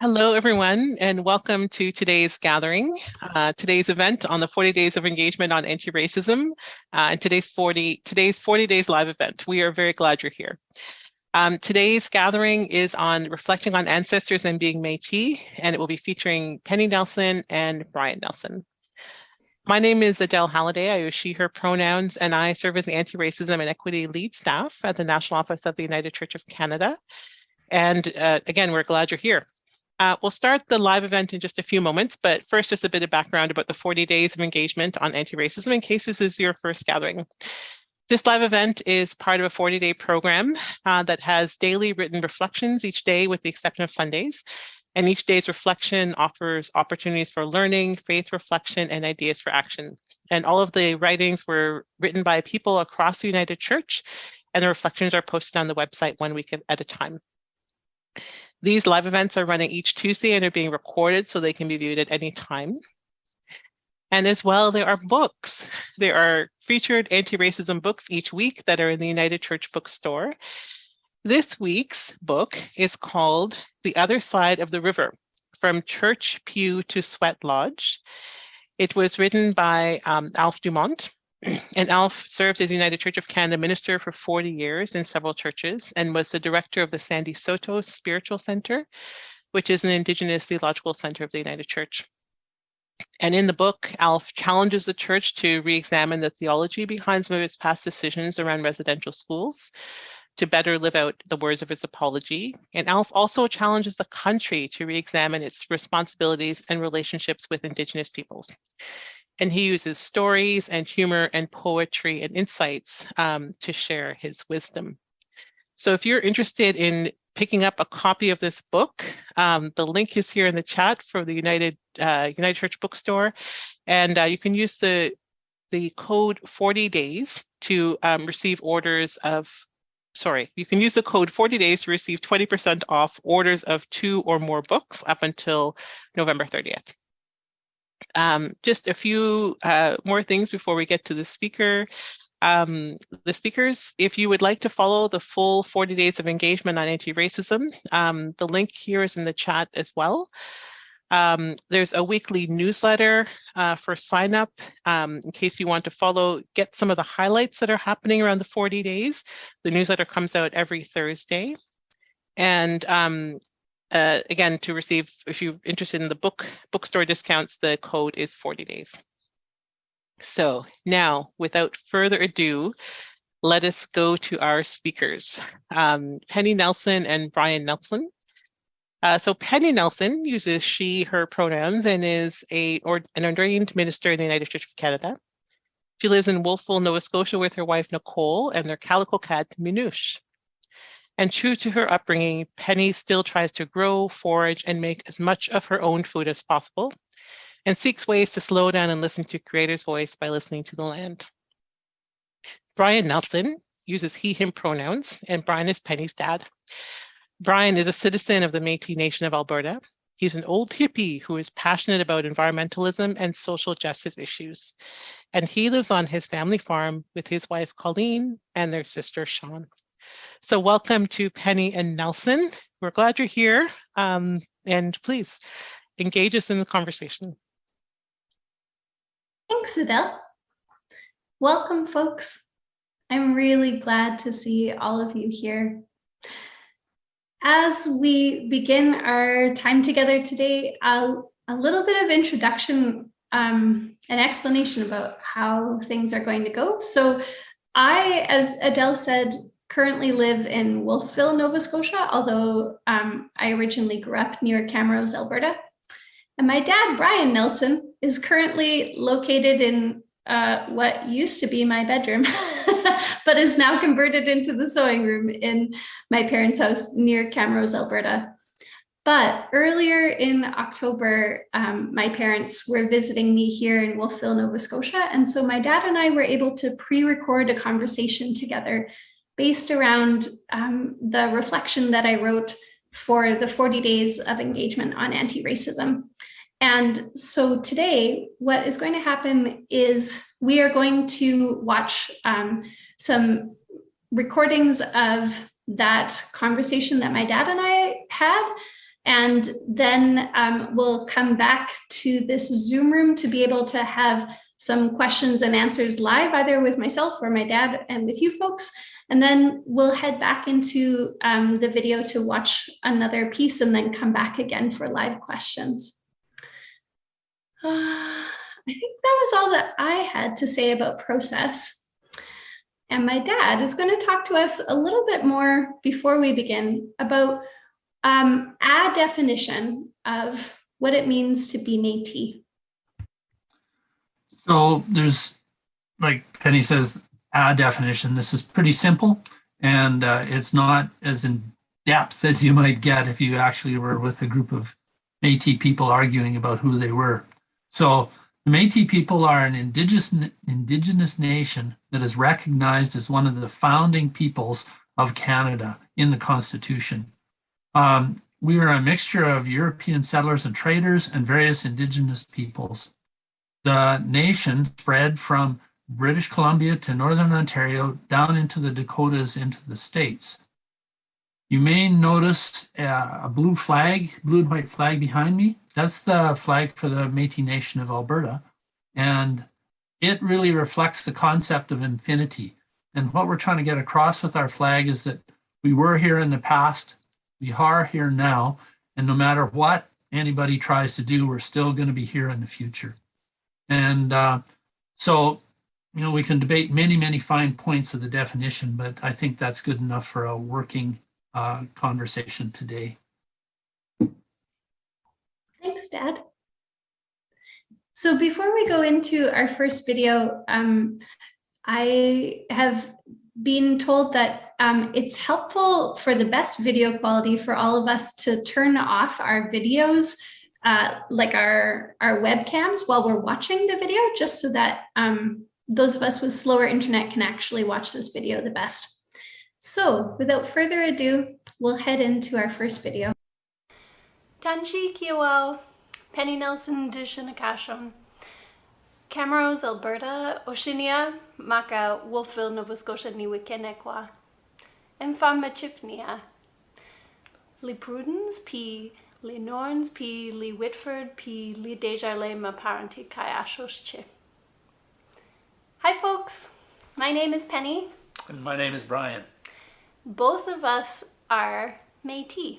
Hello, everyone, and welcome to today's gathering, uh, today's event on the 40 Days of Engagement on Anti-Racism, uh, and today's 40, today's 40 Days live event. We are very glad you're here. Um, today's gathering is on reflecting on ancestors and being Métis, and it will be featuring Penny Nelson and Brian Nelson. My name is Adele Halliday. I use she, her pronouns, and I serve as the Anti-Racism and Equity Lead Staff at the National Office of the United Church of Canada. And uh, again, we're glad you're here. Uh, we'll start the live event in just a few moments, but first just a bit of background about the 40 days of engagement on anti-racism in case this is your first gathering. This live event is part of a 40-day program uh, that has daily written reflections each day with the exception of Sundays. And each day's reflection offers opportunities for learning, faith reflection, and ideas for action. And all of the writings were written by people across the United Church, and the reflections are posted on the website one week at a time. These live events are running each Tuesday and are being recorded so they can be viewed at any time. And as well, there are books. There are featured anti-racism books each week that are in the United Church Bookstore. This week's book is called The Other Side of the River, From Church Pew to Sweat Lodge. It was written by um, Alf Dumont, and Alf served as United Church of Canada minister for 40 years in several churches and was the director of the Sandy Saulteaux Spiritual Center, which is an Indigenous theological center of the United Church. And in the book, Alf challenges the church to re-examine the theology behind some of its past decisions around residential schools to better live out the words of its apology. And Alf also challenges the country to re-examine its responsibilities and relationships with Indigenous peoples and he uses stories and humor and poetry and insights um, to share his wisdom. So if you're interested in picking up a copy of this book, um, the link is here in the chat for the United uh, United Church Bookstore, and uh, you can use the the code 40 days to um, receive orders of sorry, you can use the code 40 days to receive 20% off orders of two or more books up until November 30th. Um, just a few uh, more things before we get to the speaker. Um, the speakers, if you would like to follow the full 40 days of engagement on anti-racism, um, the link here is in the chat as well. Um, there's a weekly newsletter uh, for sign up um, in case you want to follow, get some of the highlights that are happening around the 40 days. The newsletter comes out every Thursday. And um, uh, again, to receive, if you're interested in the book bookstore discounts, the code is 40 days. So now, without further ado, let us go to our speakers, um, Penny Nelson and Brian Nelson. Uh, so Penny Nelson uses she, her pronouns and is a, or, an ordained minister in the United Church of Canada. She lives in Wolfville, Nova Scotia with her wife, Nicole, and their calico cat, Minouche. And true to her upbringing, Penny still tries to grow, forage, and make as much of her own food as possible, and seeks ways to slow down and listen to Creator's voice by listening to the land. Brian Nelson uses he, him pronouns, and Brian is Penny's dad. Brian is a citizen of the Métis Nation of Alberta. He's an old hippie who is passionate about environmentalism and social justice issues. And he lives on his family farm with his wife, Colleen, and their sister, Sean. So welcome to Penny and Nelson. We're glad you're here um, and please engage us in the conversation. Thanks, Adele. Welcome, folks. I'm really glad to see all of you here. As we begin our time together today, I'll, a little bit of introduction, um, an explanation about how things are going to go. So I, as Adele said, currently live in Wolfville, Nova Scotia, although um, I originally grew up near Camrose, Alberta. And my dad, Brian Nelson, is currently located in uh, what used to be my bedroom, but is now converted into the sewing room in my parents' house near Camrose, Alberta. But earlier in October, um, my parents were visiting me here in Wolfville, Nova Scotia. And so my dad and I were able to pre-record a conversation together based around um, the reflection that I wrote for the 40 days of engagement on anti-racism. And so today, what is going to happen is we are going to watch um, some recordings of that conversation that my dad and I had. And then um, we'll come back to this Zoom room to be able to have some questions and answers live, either with myself or my dad and with you folks. And then we'll head back into um, the video to watch another piece and then come back again for live questions. Uh, I think that was all that I had to say about process. And my dad is going to talk to us a little bit more before we begin about um, a definition of what it means to be Métis. So there's, like Penny says, a definition. This is pretty simple and uh, it's not as in depth as you might get if you actually were with a group of Métis people arguing about who they were. So the Métis people are an indigenous, indigenous nation that is recognized as one of the founding peoples of Canada in the Constitution. Um, we are a mixture of European settlers and traders and various indigenous peoples. The nation spread from British Columbia to Northern Ontario, down into the Dakotas, into the States. You may notice uh, a blue flag, blue and white flag behind me. That's the flag for the Métis Nation of Alberta. And it really reflects the concept of infinity. And what we're trying to get across with our flag is that we were here in the past, we are here now, and no matter what anybody tries to do, we're still going to be here in the future. And uh, so you know, we can debate many, many fine points of the definition, but I think that's good enough for a working uh, conversation today. Thanks, Dad. So before we go into our first video, um, I have been told that um, it's helpful for the best video quality for all of us to turn off our videos, uh, like our, our webcams while we're watching the video, just so that um, those of us with slower internet can actually watch this video the best. So without further ado, we'll head into our first video. Tanchi Kiawao, Penny Nelson Dishinakasham, Camrose, Alberta, Oceania, Maka, Wolfville, Nova Scotia, Niwikenekwa, Enfama Lee Prudence, P. Lee Norns, P. Lee Whitford, P. Lee Desjardins, Maparanti, Kayashos, Chif. Hi folks, my name is Penny. And my name is Brian. Both of us are Métis.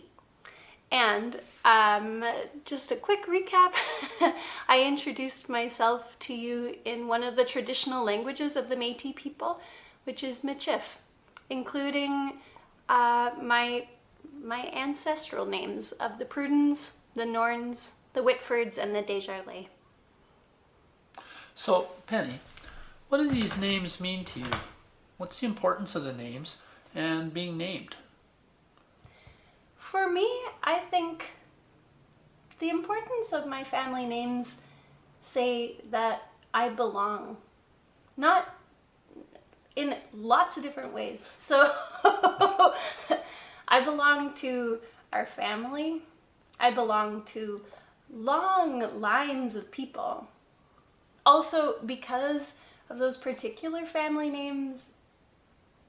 And um, just a quick recap, I introduced myself to you in one of the traditional languages of the Métis people, which is Michif, including uh, my, my ancestral names of the Prudens, the Norns, the Whitfords, and the Desjardins. So, Penny, what do these names mean to you? What's the importance of the names and being named? For me, I think the importance of my family names say that I belong. Not in lots of different ways. So I belong to our family. I belong to long lines of people. Also because of those particular family names,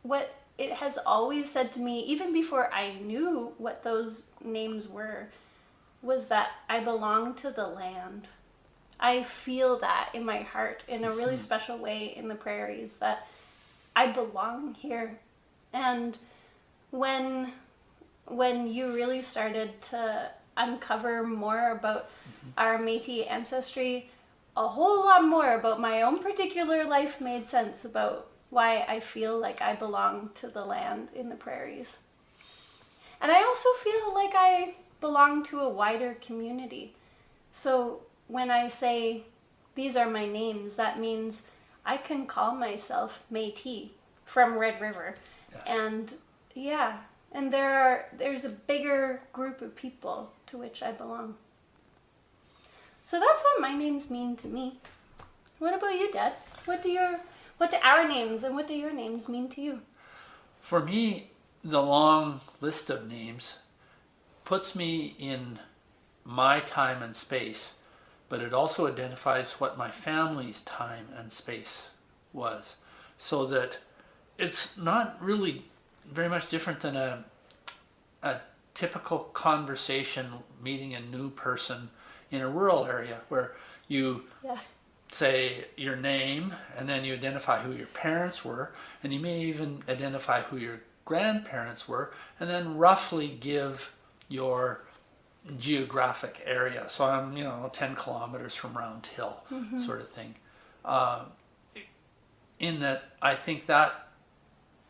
what it has always said to me, even before I knew what those names were, was that I belong to the land. I feel that in my heart in a really mm-hmm. special way in the prairies that I belong here. And when when you really started to uncover more about mm-hmm. our Métis ancestry, a whole lot more about my own particular life made sense about why I feel like I belong to the land in the prairies. And I also feel like I belong to a wider community. So when I say these are my names, that means I can call myself Métis from Red River. Yes. And yeah, and there are there's a bigger group of people to which I belong. So that's what my names mean to me. What about you, Dad? What do your what do our names and what do your names mean to you? For me, the long list of names puts me in my time and space, but it also identifies what my family's time and space was. So that it's not really very much different than a, a typical conversation meeting a new person in a rural area where you Yeah. say your name and then you identify who your parents were and you may even identify who your grandparents were and then roughly give your geographic area. So i'm you know 10 kilometers from round hill sort of thing. Uh, in that i think that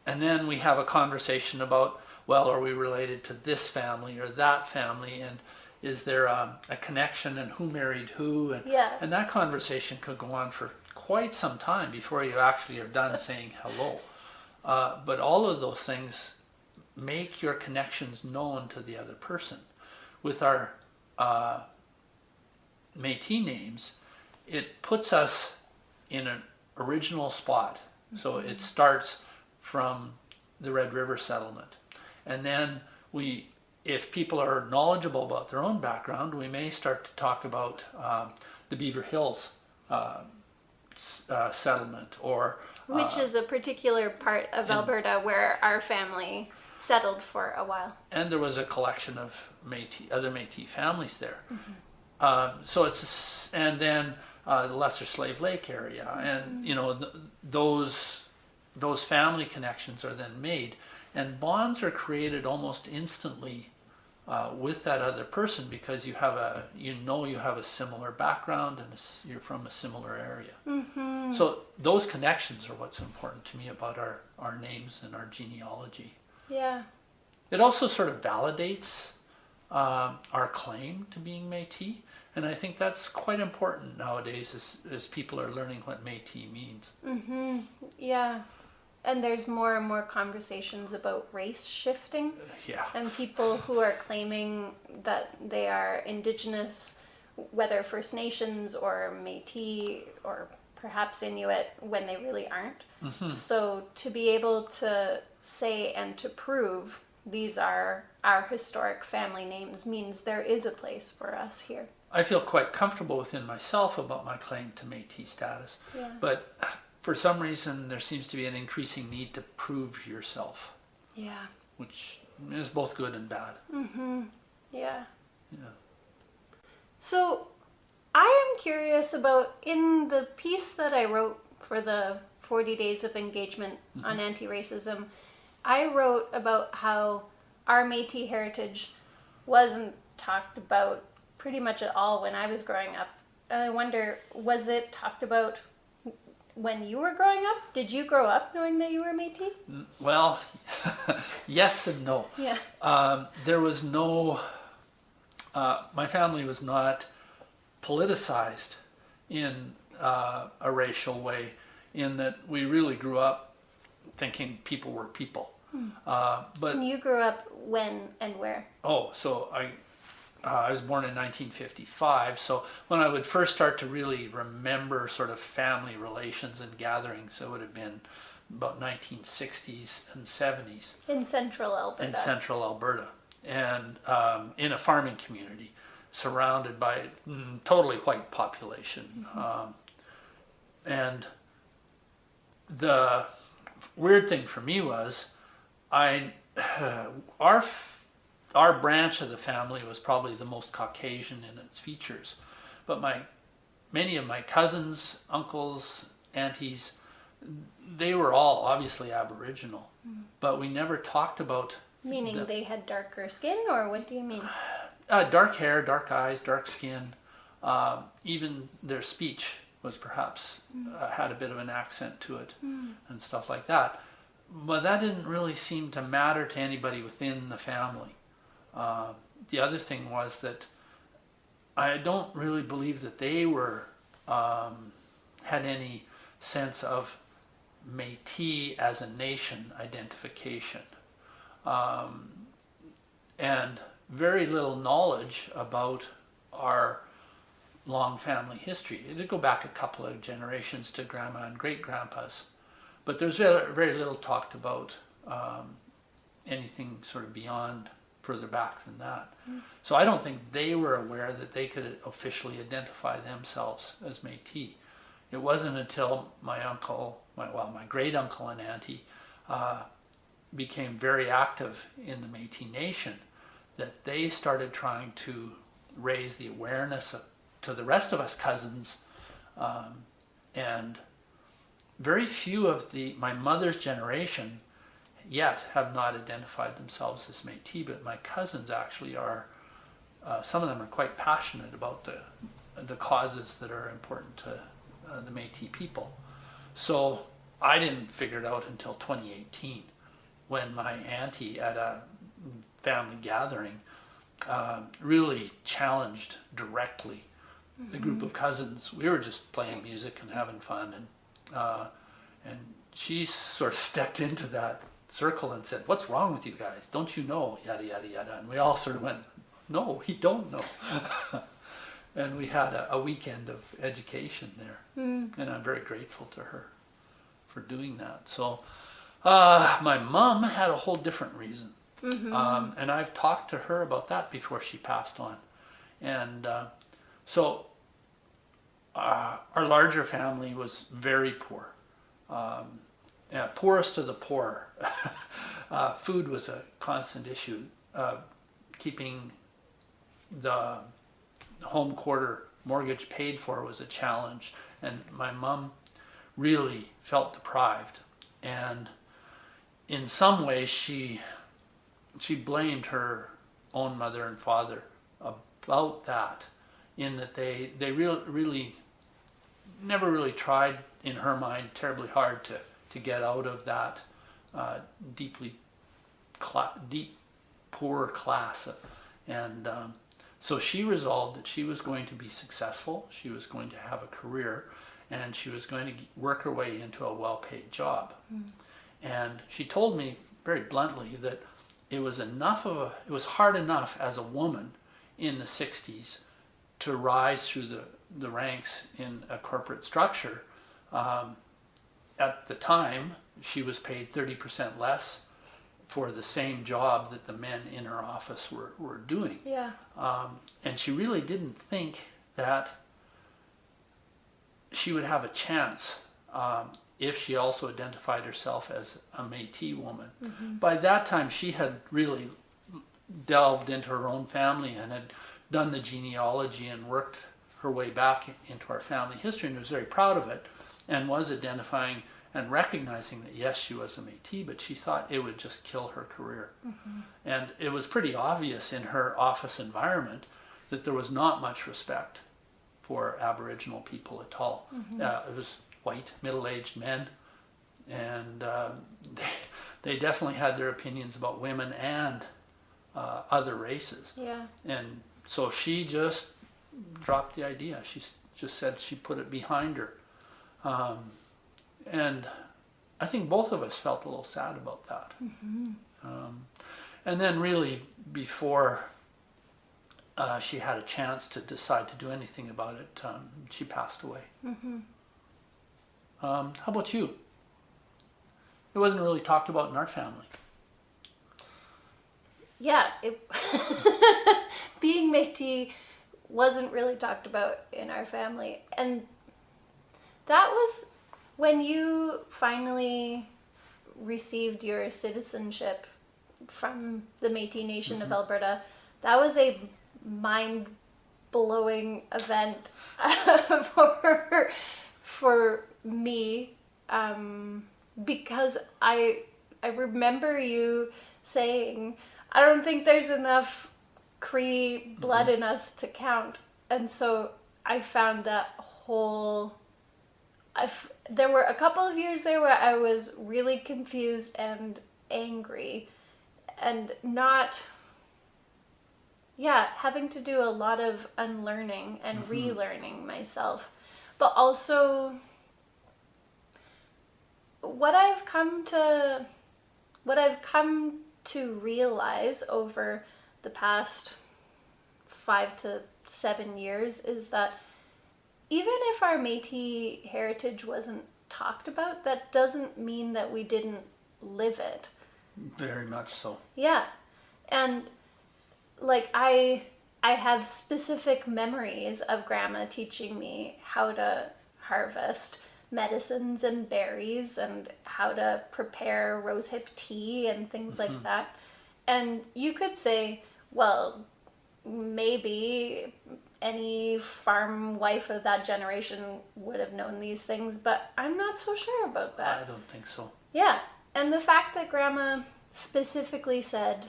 and then we have a conversation about well are we related to this family or that family? And is there a, a connection and who married who and Yeah. and that conversation could go on for quite some time before you actually are done saying hello. Uh, but all of those things make your connections known to the other person. With our uh, Métis names, it puts us in an original spot. So it starts from the Red River settlement. And then we, if people are knowledgeable about their own background, we may start to talk about um, the Beaver Hills uh, uh, settlement or Which is a particular part of in- Alberta where our family settled for a while. and there was a collection of Métis, other Métis families there. Um, so it's and then uh, the Lesser Slave Lake area, and you know th- those those family connections are then made, and bonds are created almost instantly uh, with that other person because you have a you know you have a similar background and you're from a similar area. So those connections are what's important to me about our our names and our genealogy. Yeah. It also sort of validates um, our claim to being Métis, and I think that's quite important nowadays as, as people are learning what Métis means. Mm-hmm. Yeah. And there's more and more conversations about race shifting Yeah, and people who are claiming that they are indigenous, whether First Nations or Métis or perhaps Inuit when they really aren't. Mm-hmm. So to be able to say and to prove these are our historic family names means there is a place for us here. I feel quite comfortable within myself about my claim to Métis status, Yeah. but for some reason there seems to be an increasing need to prove yourself, Yeah. which is both good and bad. Mm-hmm. Yeah. Yeah. So I am curious about in the piece that I wrote for the 40 Days of Engagement on Anti Racism, I wrote about how our Metis heritage wasn't talked about pretty much at all when I was growing up. And I wonder, was it talked about when you were growing up? Did you grow up knowing that you were Metis? Well, yes and no. Yeah. Um, there was no, uh, my family was not politicized in uh, a racial way, in that we really grew up thinking people were people. Uh, but And you grew up when and where? Oh, so I, uh, I was born in 1955. So when I would first start to really remember sort of family relations and gatherings, it would have been about 1960s and 70s In central Alberta. in central Alberta, and um, in a farming community, surrounded by mm, totally white population, um, and the weird thing for me was, I our f- our branch of the family was probably the most Caucasian in its features, but my many of my cousins, uncles, aunties, they were all obviously Aboriginal, but we never talked about Meaning The- they had darker skin, or what do you mean? uh, dark hair, dark eyes, dark skin. Um, even their speech was perhaps uh, had a bit of an accent to it and stuff like that. But that didn't really seem to matter to anybody within the family. Uh, the other thing was that I don't really believe that they were um, had any sense of Métis as a nation identification, um, and very little knowledge about our long family history. It did go back a couple of generations to grandma and great grandpas, but there's very, very little talked about um, anything sort of beyond further back than that. So I don't think they were aware that they could officially identify themselves as Métis. It wasn't until my uncle, my, well, my great uncle and auntie uh, became very active in the Métis Nation that they started trying to raise the awareness of, to the rest of us cousins. Um, and very few of the my mother's generation yet have not identified themselves as Métis, but my cousins actually are. Uh, some of them are quite passionate about the the causes that are important to uh, the Métis people. So I didn't figure it out until 2018 when my auntie at a family gathering uh, really challenged directly the group of cousins. We were just playing music and having fun, and uh, and she sort of stepped into that circle and said, "What's wrong with you guys? Don't you know?" Yada yada yada, and we all sort of went, "No, we don't know." and we had a, a weekend of education there, and I'm very grateful to her for doing that. So, uh, my mom had a whole different reason, um, and I've talked to her about that before she passed on, and uh, so uh, our larger family was very poor, um, poorest of the poor. uh, food was a constant issue. Uh, keeping the home quarter mortgage paid for was a challenge, and my mom really felt deprived. And in some ways, she she blamed her own mother and father about that, in that they they real, really never really tried in her mind terribly hard to to get out of that uh, deeply cla- deep poor class, and um, so she resolved that she was going to be successful. She was going to have a career, and she was going to work her way into a well-paid job. And she told me very bluntly that it was enough of a it was hard enough as a woman in the 60s to rise through the, the ranks in a corporate structure um, at the time she was paid 30% less for the same job that the men in her office were, were doing Yeah. um, and she really didn't think that she would have a chance um, if she also identified herself as a Métis woman. By that time, she had really delved into her own family and had done the genealogy and worked her way back into our family history and was very proud of it and was identifying and recognizing that yes, she was a Métis, but she thought it would just kill her career. And it was pretty obvious in her office environment that there was not much respect for Aboriginal people at all. Uh, it was white, middle-aged men, and uh, they, they definitely had their opinions about women and uh, other races. Yeah. And so she just dropped the idea. She just said she put it behind her. Um, and I think both of us felt a little sad about that. Um, and then, really, before uh, she had a chance to decide to do anything about it, um, she passed away. Um, how about you? It wasn't really talked about in our family. Yeah, it, being Métis wasn't really talked about in our family, and that was when you finally received your citizenship from the Métis Nation of Alberta. That was a mind blowing event for for me um, because I I remember you saying I don't think there's enough Cree blood in us to count, and so I found that whole. I've, there were a couple of years there where I was really confused and angry, and not. Yeah, having to do a lot of unlearning and mm-hmm. relearning myself, but also what I've come to what I've come to realize over the past five to seven years is that even if our Metis heritage wasn't talked about, that doesn't mean that we didn't live it. Very much so. Yeah. And like I I have specific memories of grandma teaching me how to harvest medicines and berries and how to prepare rosehip tea and things like mm-hmm. that. And you could say, well, maybe any farm wife of that generation would have known these things, but I'm not so sure about that. I don't think so. Yeah, and the fact that grandma specifically said,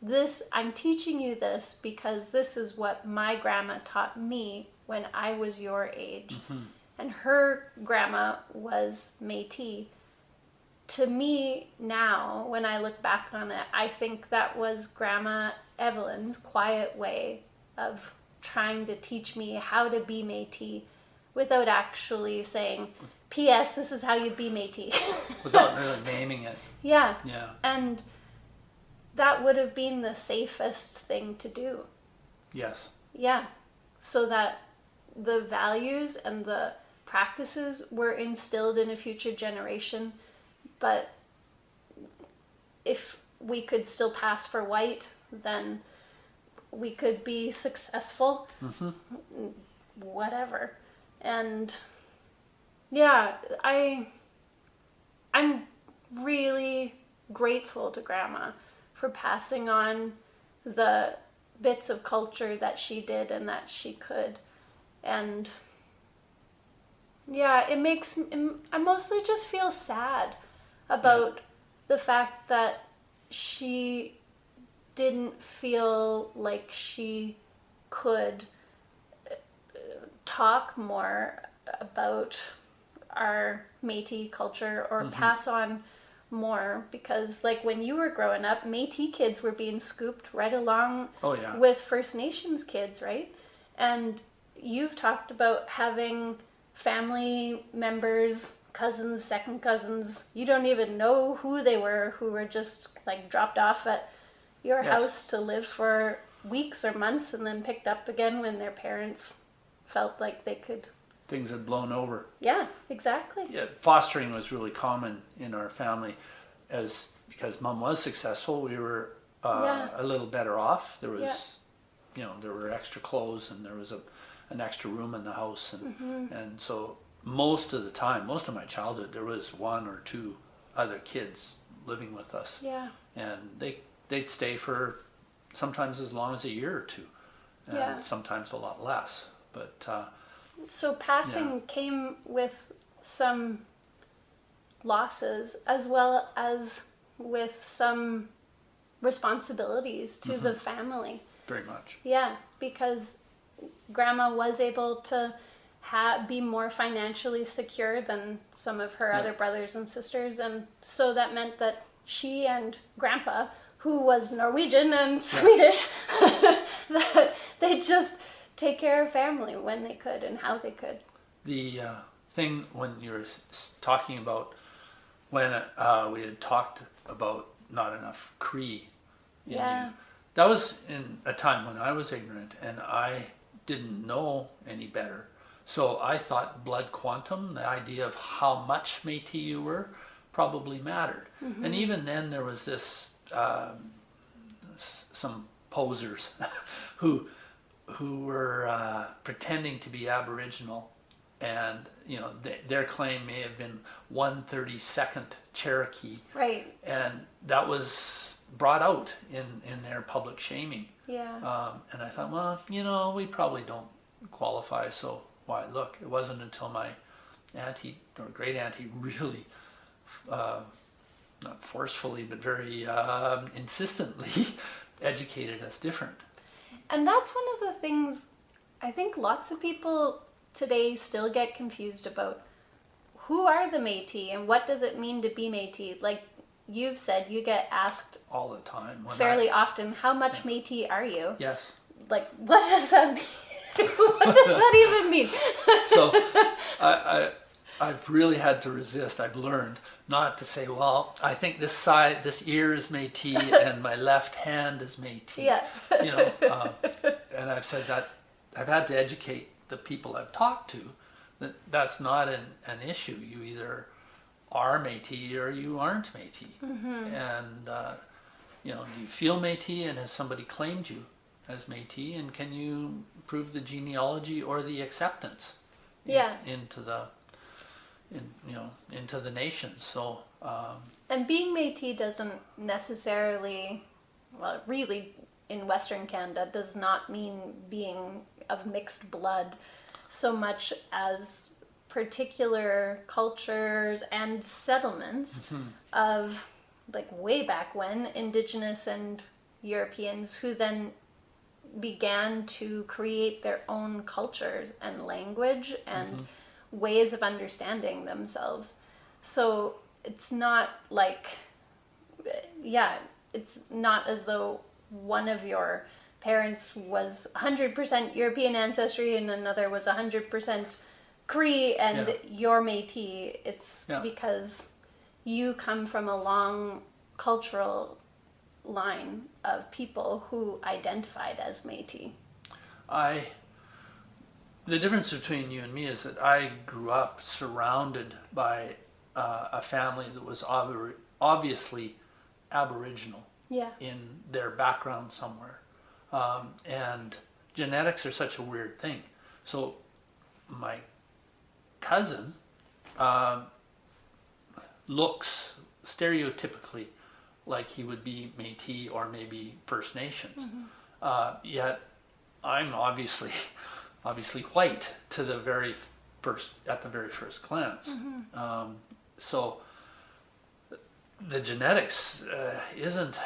This, I'm teaching you this because this is what my grandma taught me when I was your age. Mm-hmm. And her grandma was Metis. To me, now, when I look back on it, I think that was Grandma Evelyn's quiet way of trying to teach me how to be Metis without actually saying, P.S., this is how you be Metis. Without really naming it. yeah. Yeah. And that would have been the safest thing to do. Yes. Yeah. So that the values and the practices were instilled in a future generation. But if we could still pass for white, then we could be successful. Mm-hmm. Whatever. And yeah, I I'm really grateful to grandma for passing on the bits of culture that she did and that she could and yeah it makes i mostly just feel sad about the fact that she didn't feel like she could uh, talk more about our Métis culture or pass on more because like when you were growing up Métis kids were being scooped right along Oh, yeah. with First Nations kids, right? And you've talked about having family members, cousins, second cousins, you don't even know who they were who were just like dropped off at your Yes. house to live for weeks or months and then picked up again when their parents felt like they could Things had blown over. yeah exactly Yeah, fostering was really common in our family, as because mom was successful, we were uh, Yeah. a little better off. There was, Yeah. you know, there were extra clothes and there was a an extra room in the house, and Mm-hmm. and so most of the time, most of my childhood, there was one or two other kids living with us, yeah and they they'd stay for sometimes as long as a year or two, and Yeah. sometimes a lot less. But uh, So passing came with some losses as well as with some responsibilities to the family. very much, Yeah, because grandma was able to ha- be more financially secure than some of her Yeah. other brothers and sisters and so that meant that she and grandpa who was Norwegian and Swedish that they just take care of family when they could and how they could. the uh, thing when you were talking about when uh, we had talked about not enough Cree. in you, Yeah. that was in a time when I was ignorant and I didn't know any better. So I thought blood quantum, the idea of how much Métis you were, probably mattered. And even then, there was this um, some posers who who were uh, pretending to be Aboriginal, and you know th- their claim may have been 132nd Cherokee, Right. and that was brought out in in their public shaming. Yeah. Um, and I thought, well, you know, we probably don't qualify, so why look? It wasn't until my auntie or great auntie really, uh, not forcefully, but very um, insistently educated us different. And that's one of the things I think lots of people today still get confused about. Who are the Métis and what does it mean to be Métis? Like you've said, you get asked all the time. when I- fairly often, how much Métis are you? yes. Like, what does that mean? what does that even mean? So I, I, I've really had to resist. I've learned not to say, well, I think this side, this ear is Métis and my left hand is Métis. yeah. you know, um, and I've said that I've had to educate the people I've talked to that that's not an, an issue. You either are Métis or you aren't Métis. And, uh, you know, do you feel Métis and has somebody claimed you as Métis and can you prove the genealogy or the acceptance in- Yeah. into the, in, you know, into the nation. So, um, And being Métis doesn't necessarily, well, really in Western Canada does not mean being of mixed blood so much as particular cultures and settlements of like way back when indigenous and Europeans who then began to create their own cultures and language and ways of understanding themselves. So it's not like, yeah, it's not as though one of your parents was 100% European ancestry and another was 100% Cree and Yeah. you're Métis. It's Yeah. because you come from a long cultural line of people who identified as Métis. I, the difference between you and me is that I grew up surrounded by uh, a family that was ob- obviously Aboriginal Yeah. in their background somewhere. Um, and genetics are such a weird thing. So my cousin um, looks stereotypically like he would be Métis or maybe First Nations. Uh, yet I'm obviously obviously white to the very first at the very first glance. Um, so the genetics uh, isn't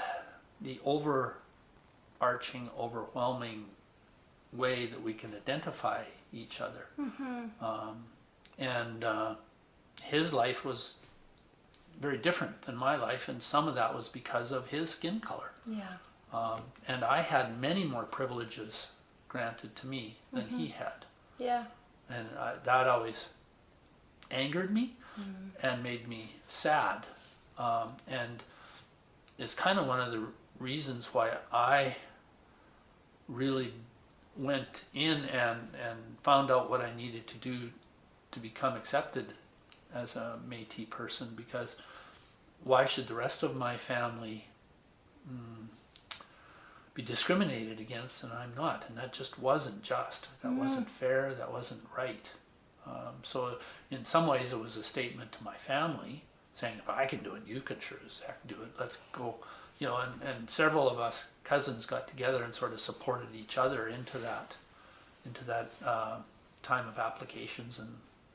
the overarching, overwhelming way that we can identify each other. Um, and uh, his life was very different than my life, and some of that was because of his skin color. Yeah. Um, and I had many more privileges granted to me than he had. Yeah. And I, that always angered me and made me sad. Um, and it's kind of one of the reasons why I really went in and, and found out what I needed to do to become accepted as a Métis person because why should the rest of my family mm, be discriminated against and I'm not? And that just wasn't just. That wasn't fair. That wasn't right. Um, so in some ways, it was a statement to my family saying, if I can do it, you can sure as heck do it. Let's go. You know, and, and several of us cousins got together and sort of supported each other into that, into that uh, time of applications and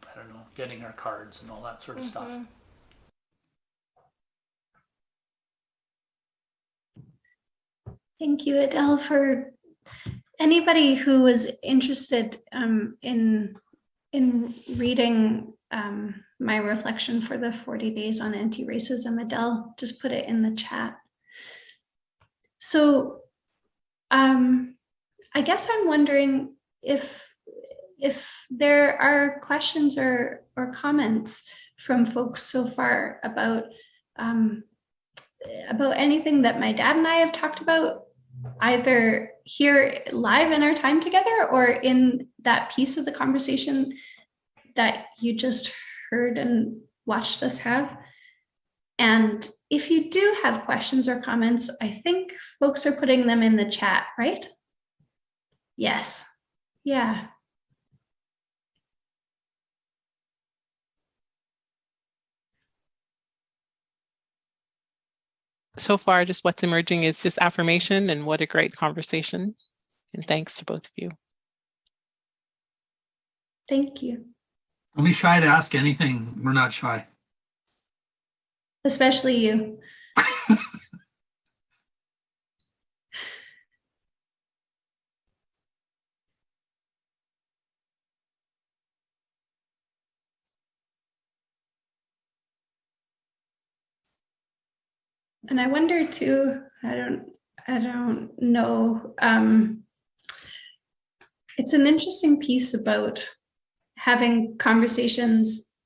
I don't know, getting our cards and all that sort of stuff. Thank you, Adele, for anybody who was interested um, in in reading um, my reflection for the 40 days on anti-racism. Adele just put it in the chat. So um, I guess I'm wondering if if there are questions or or comments from folks so far about um, about anything that my dad and I have talked about, either here live in our time together or in that piece of the conversation that you just heard and watched us have. And if you do have questions or comments, I think folks are putting them in the chat, right? Yes. Yeah. So far, just what's emerging is just affirmation and what a great conversation. And thanks to both of you. Thank you. Don't be shy to ask anything. We're not shy. Especially you. And I wonder too, I don't, I don't know. Um, it's an interesting piece about having conversations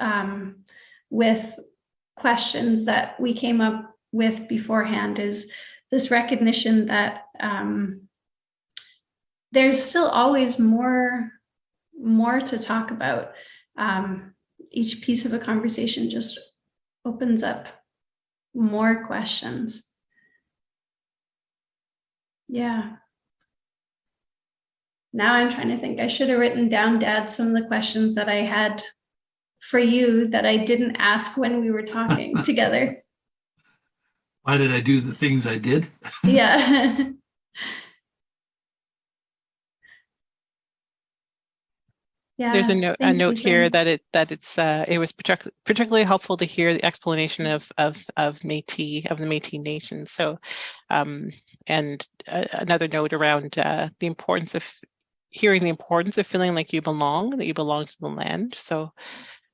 um, with questions that we came up with beforehand is this recognition that um, there's still always more, more to talk about. Um, each piece of a conversation just opens up more questions. Yeah. Now I'm trying to think, I should have written down, Dad, some of the questions that I had for you that I didn't ask when we were talking together. Why did I do the things I did? Yeah. Yeah. There's a note, a note here Jen. that it, that it's, uh, it was partic- particularly helpful to hear the explanation of, of, of Métis, of the Métis Nation. So, um, and uh, another note around, uh, the importance of hearing the importance of feeling like you belong, that you belong to the land. So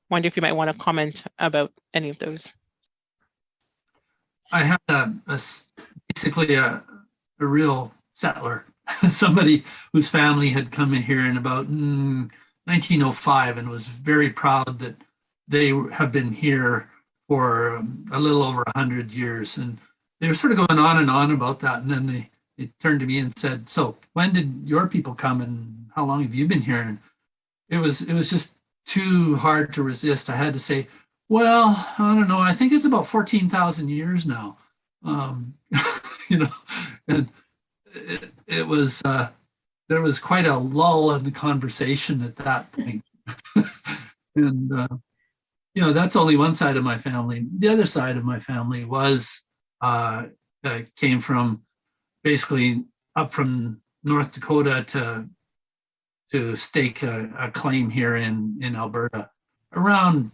wonder if you might want to comment about any of those. I had a, a s- basically a, a real settler, somebody whose family had come in here in about mm, 1905 and was very proud that they have been here for um, a little over 100 years. And they were sort of going on and on about that. And then they, they turned to me and said, so when did your people come and how long have you been here? And it was, it was just too hard to resist. I had to say, well, I don't know. I think it's about 14,000 years now. Um, you know, and it, it was, uh, there was quite a lull in the conversation at that point. and, uh, you know, that's only one side of my family. The other side of my family was, uh, uh, came from basically up from North Dakota to, to stake a, a claim here in, in Alberta around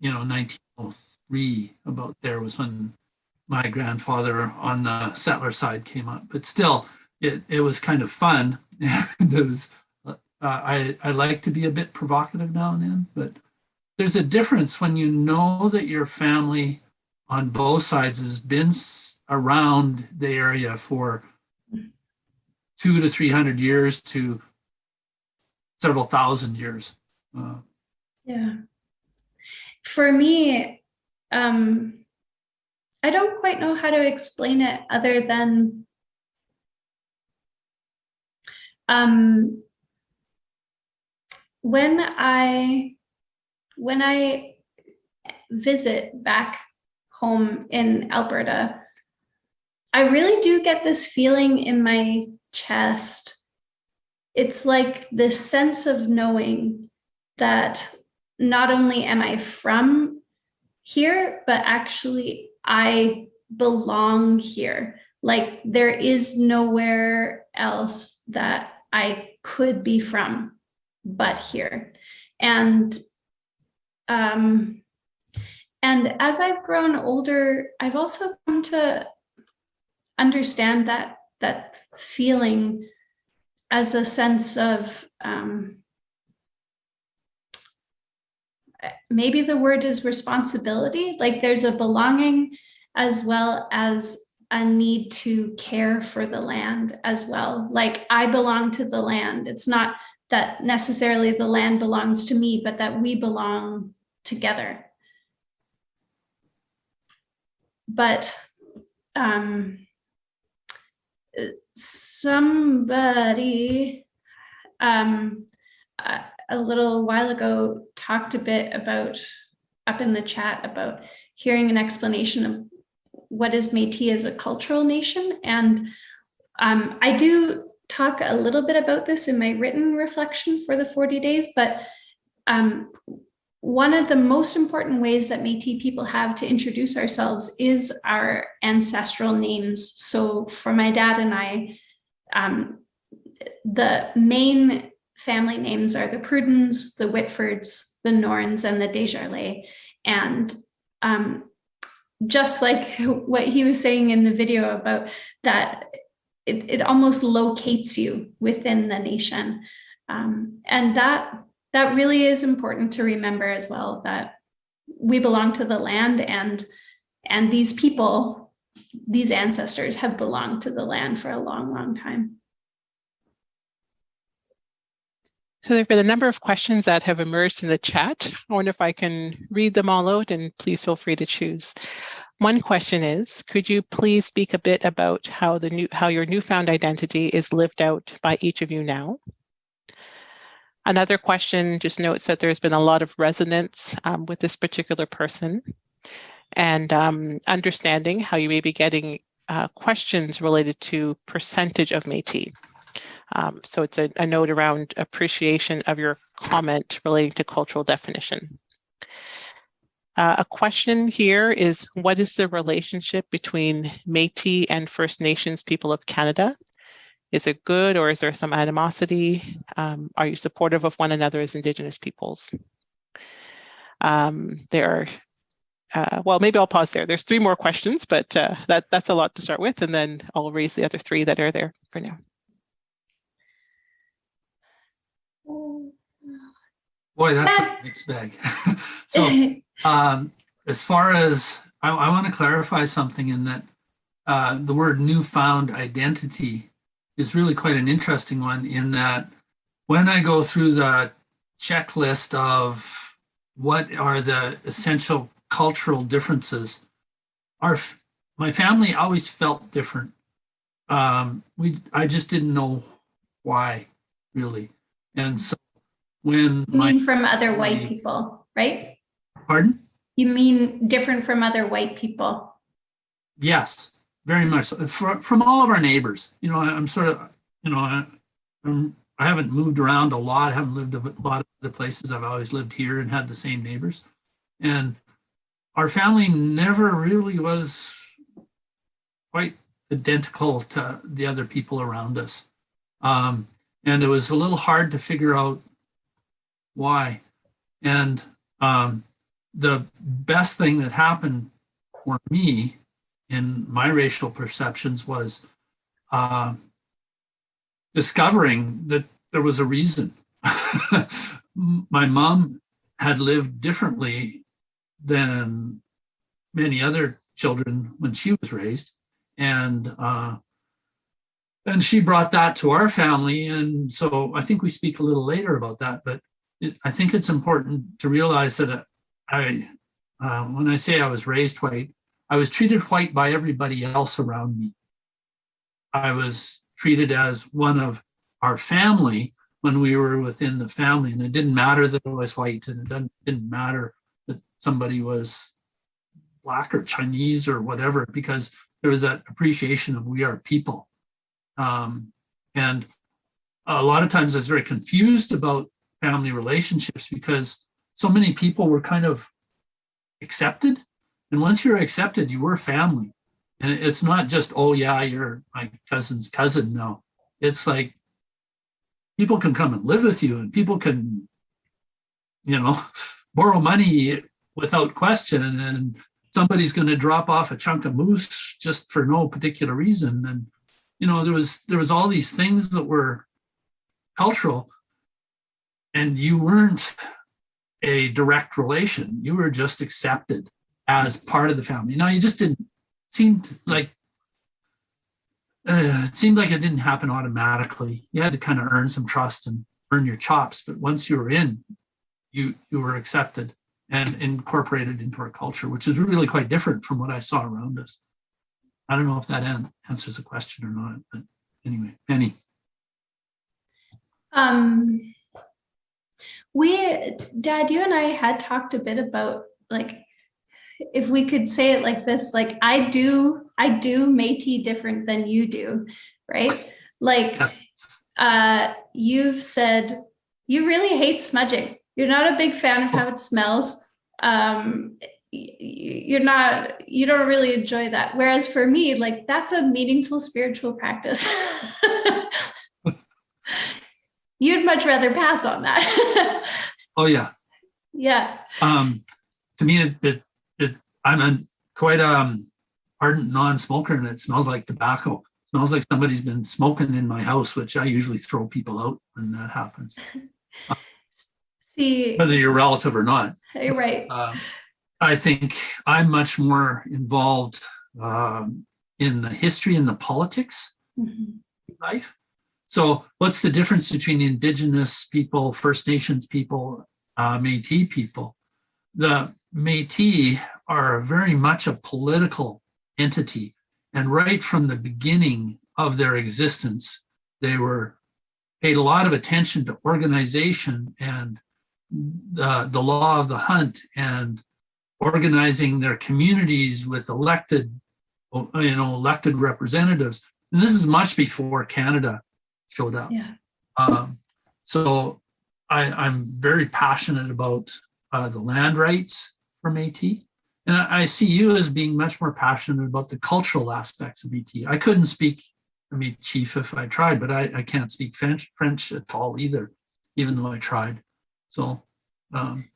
you know, 1903, about there was when my grandfather on the settler side came up. But still, it, it was kind of fun. was, uh, I, I like to be a bit provocative now and then, but there's a difference when you know that your family on both sides has been around the area for two to 300 years to several thousand years. Uh, Yeah. For me, um, I don't quite know how to explain it other than um, when I when I visit back home in Alberta, I really do get this feeling in my chest. It's like this sense of knowing that not only am I from here, but actually I belong here. Like there is nowhere else that I could be from but here. And um, and as I've grown older, I've also come to understand that that feeling as a sense of um, maybe the word is responsibility like there's a belonging as well as a need to care for the land as well. Like i belong to the land. It's not that necessarily the land belongs to me but that we belong together. But um somebody um a little while ago talked a bit about up in the chat about hearing an explanation of what is Métis as a cultural nation. And um, I do talk a little bit about this in my written reflection for the 40 days, but um, one of the most important ways that Métis people have to introduce ourselves is our ancestral names. So for my dad and I, um, the main family names are the Prudens, the Whitfords, the Norns, and the Desjardins. And um, just like what he was saying in the video about that, it, it almost locates you within the nation. Um, and that, that really is important to remember as well, that we belong to the land and, and these people, these ancestors have belonged to the land for a long, long time. So there have been a number of questions that have emerged in the chat. I wonder if I can read them all out and please feel free to choose. One question is, could you please speak a bit about how the new how your newfound identity is lived out by each of you now? Another question just notes that there's been a lot of resonance um, with this particular person and um, understanding how you may be getting uh, questions related to percentage of Métis. Um, so it's a, a, note around appreciation of your comment relating to cultural definition. Uh, a question here is, what is the relationship between Métis and First Nations people of Canada? Is it good or is there some animosity? Um, are you supportive of one another as Indigenous peoples? Um, there are, uh, well, maybe I'll pause there. There's three more questions, but uh, that, that's a lot to start with, and then I'll raise the other three that are there for now. Boy, that's a mixed bag. so um, as far as I, I want to clarify something in that uh, the word newfound identity is really quite an interesting one in that when I go through the checklist of what are the essential cultural differences, our my family always felt different. Um, we I just didn't know why really, and so when You mean from other white people, right? pardon. You mean different from other white people? Yes, very much. so. Fr- From all of our neighbors, you know, I- I'm sort of, you know, I, I'm, I haven't moved around a lot. I haven't lived a lot of other places. I've always lived here and had the same neighbors. And our family never really was quite identical to the other people around us. Um, and it was a little hard to figure out why. And um, the best thing that happened for me in my racial perceptions was uh, discovering that there was a reason. my mom had lived differently than many other children when she was raised, and uh, and she brought that to our family. And so I think we speak a little later about that, but it, I think it's important to realize that uh, I, uh, when I say I was raised white, I was treated white by everybody else around me. I was treated as one of our family when we were within the family, and it didn't matter that I was white, and it didn't, didn't matter that somebody was black or Chinese or whatever, because there was that appreciation of we are people. Um, and a lot of times I was very confused about family relationships because so many people were kind of accepted. And once you're accepted, you were family. And it's not just, oh, yeah, you're my cousin's cousin. No, it's like people can come and live with you and people can, you know, borrow money without question. And somebody's going to drop off a chunk of moose just for no particular reason. And, you know, there was there was all these things that were cultural and you weren't a direct relation. You were just accepted as part of the family. Now you just didn't seem like uh, it seemed like it didn't happen automatically. You had to kind of earn some trust and earn your chops. But once you were in, you you were accepted and incorporated into our culture, which is really quite different from what I saw around us. I don't know if that an- answers the question or not, but anyway, Penny. Um, we, Dad, you and I had talked a bit about like, if we could say it like this, like I do, I do Métis different than you do, right? Like, Yes. uh, you've said you really hate smudging. You're not a big fan of how it smells. Um, you're not, you don't really enjoy that. Whereas for me, like that's a meaningful spiritual practice. You'd much rather pass on that. Oh yeah, yeah. um, to me, it, it, it I'm a quite um ardent non-smoker, and it smells like tobacco. It smells like somebody's been smoking in my house, which I usually throw people out when that happens, See, whether you're relative or not. you're right. Um, I think I'm much more involved um, in the history and the politics Mhm. life. So, what's the difference between Indigenous people, First Nations people, uh, Métis people? The Métis are very much a political entity, and right from the beginning of their existence, they were paid a lot of attention to organization and the, the law of the hunt and organizing their communities with elected, you know, elected representatives. And this is much before Canada showed up. Yeah. Um, so I, I'm very passionate about uh, the land rights for Métis. And I, I see you as being much more passionate about the cultural aspects of Métis. I couldn't speak Michif if I tried, but I, I can't speak French, French at all either, even though I tried. So um,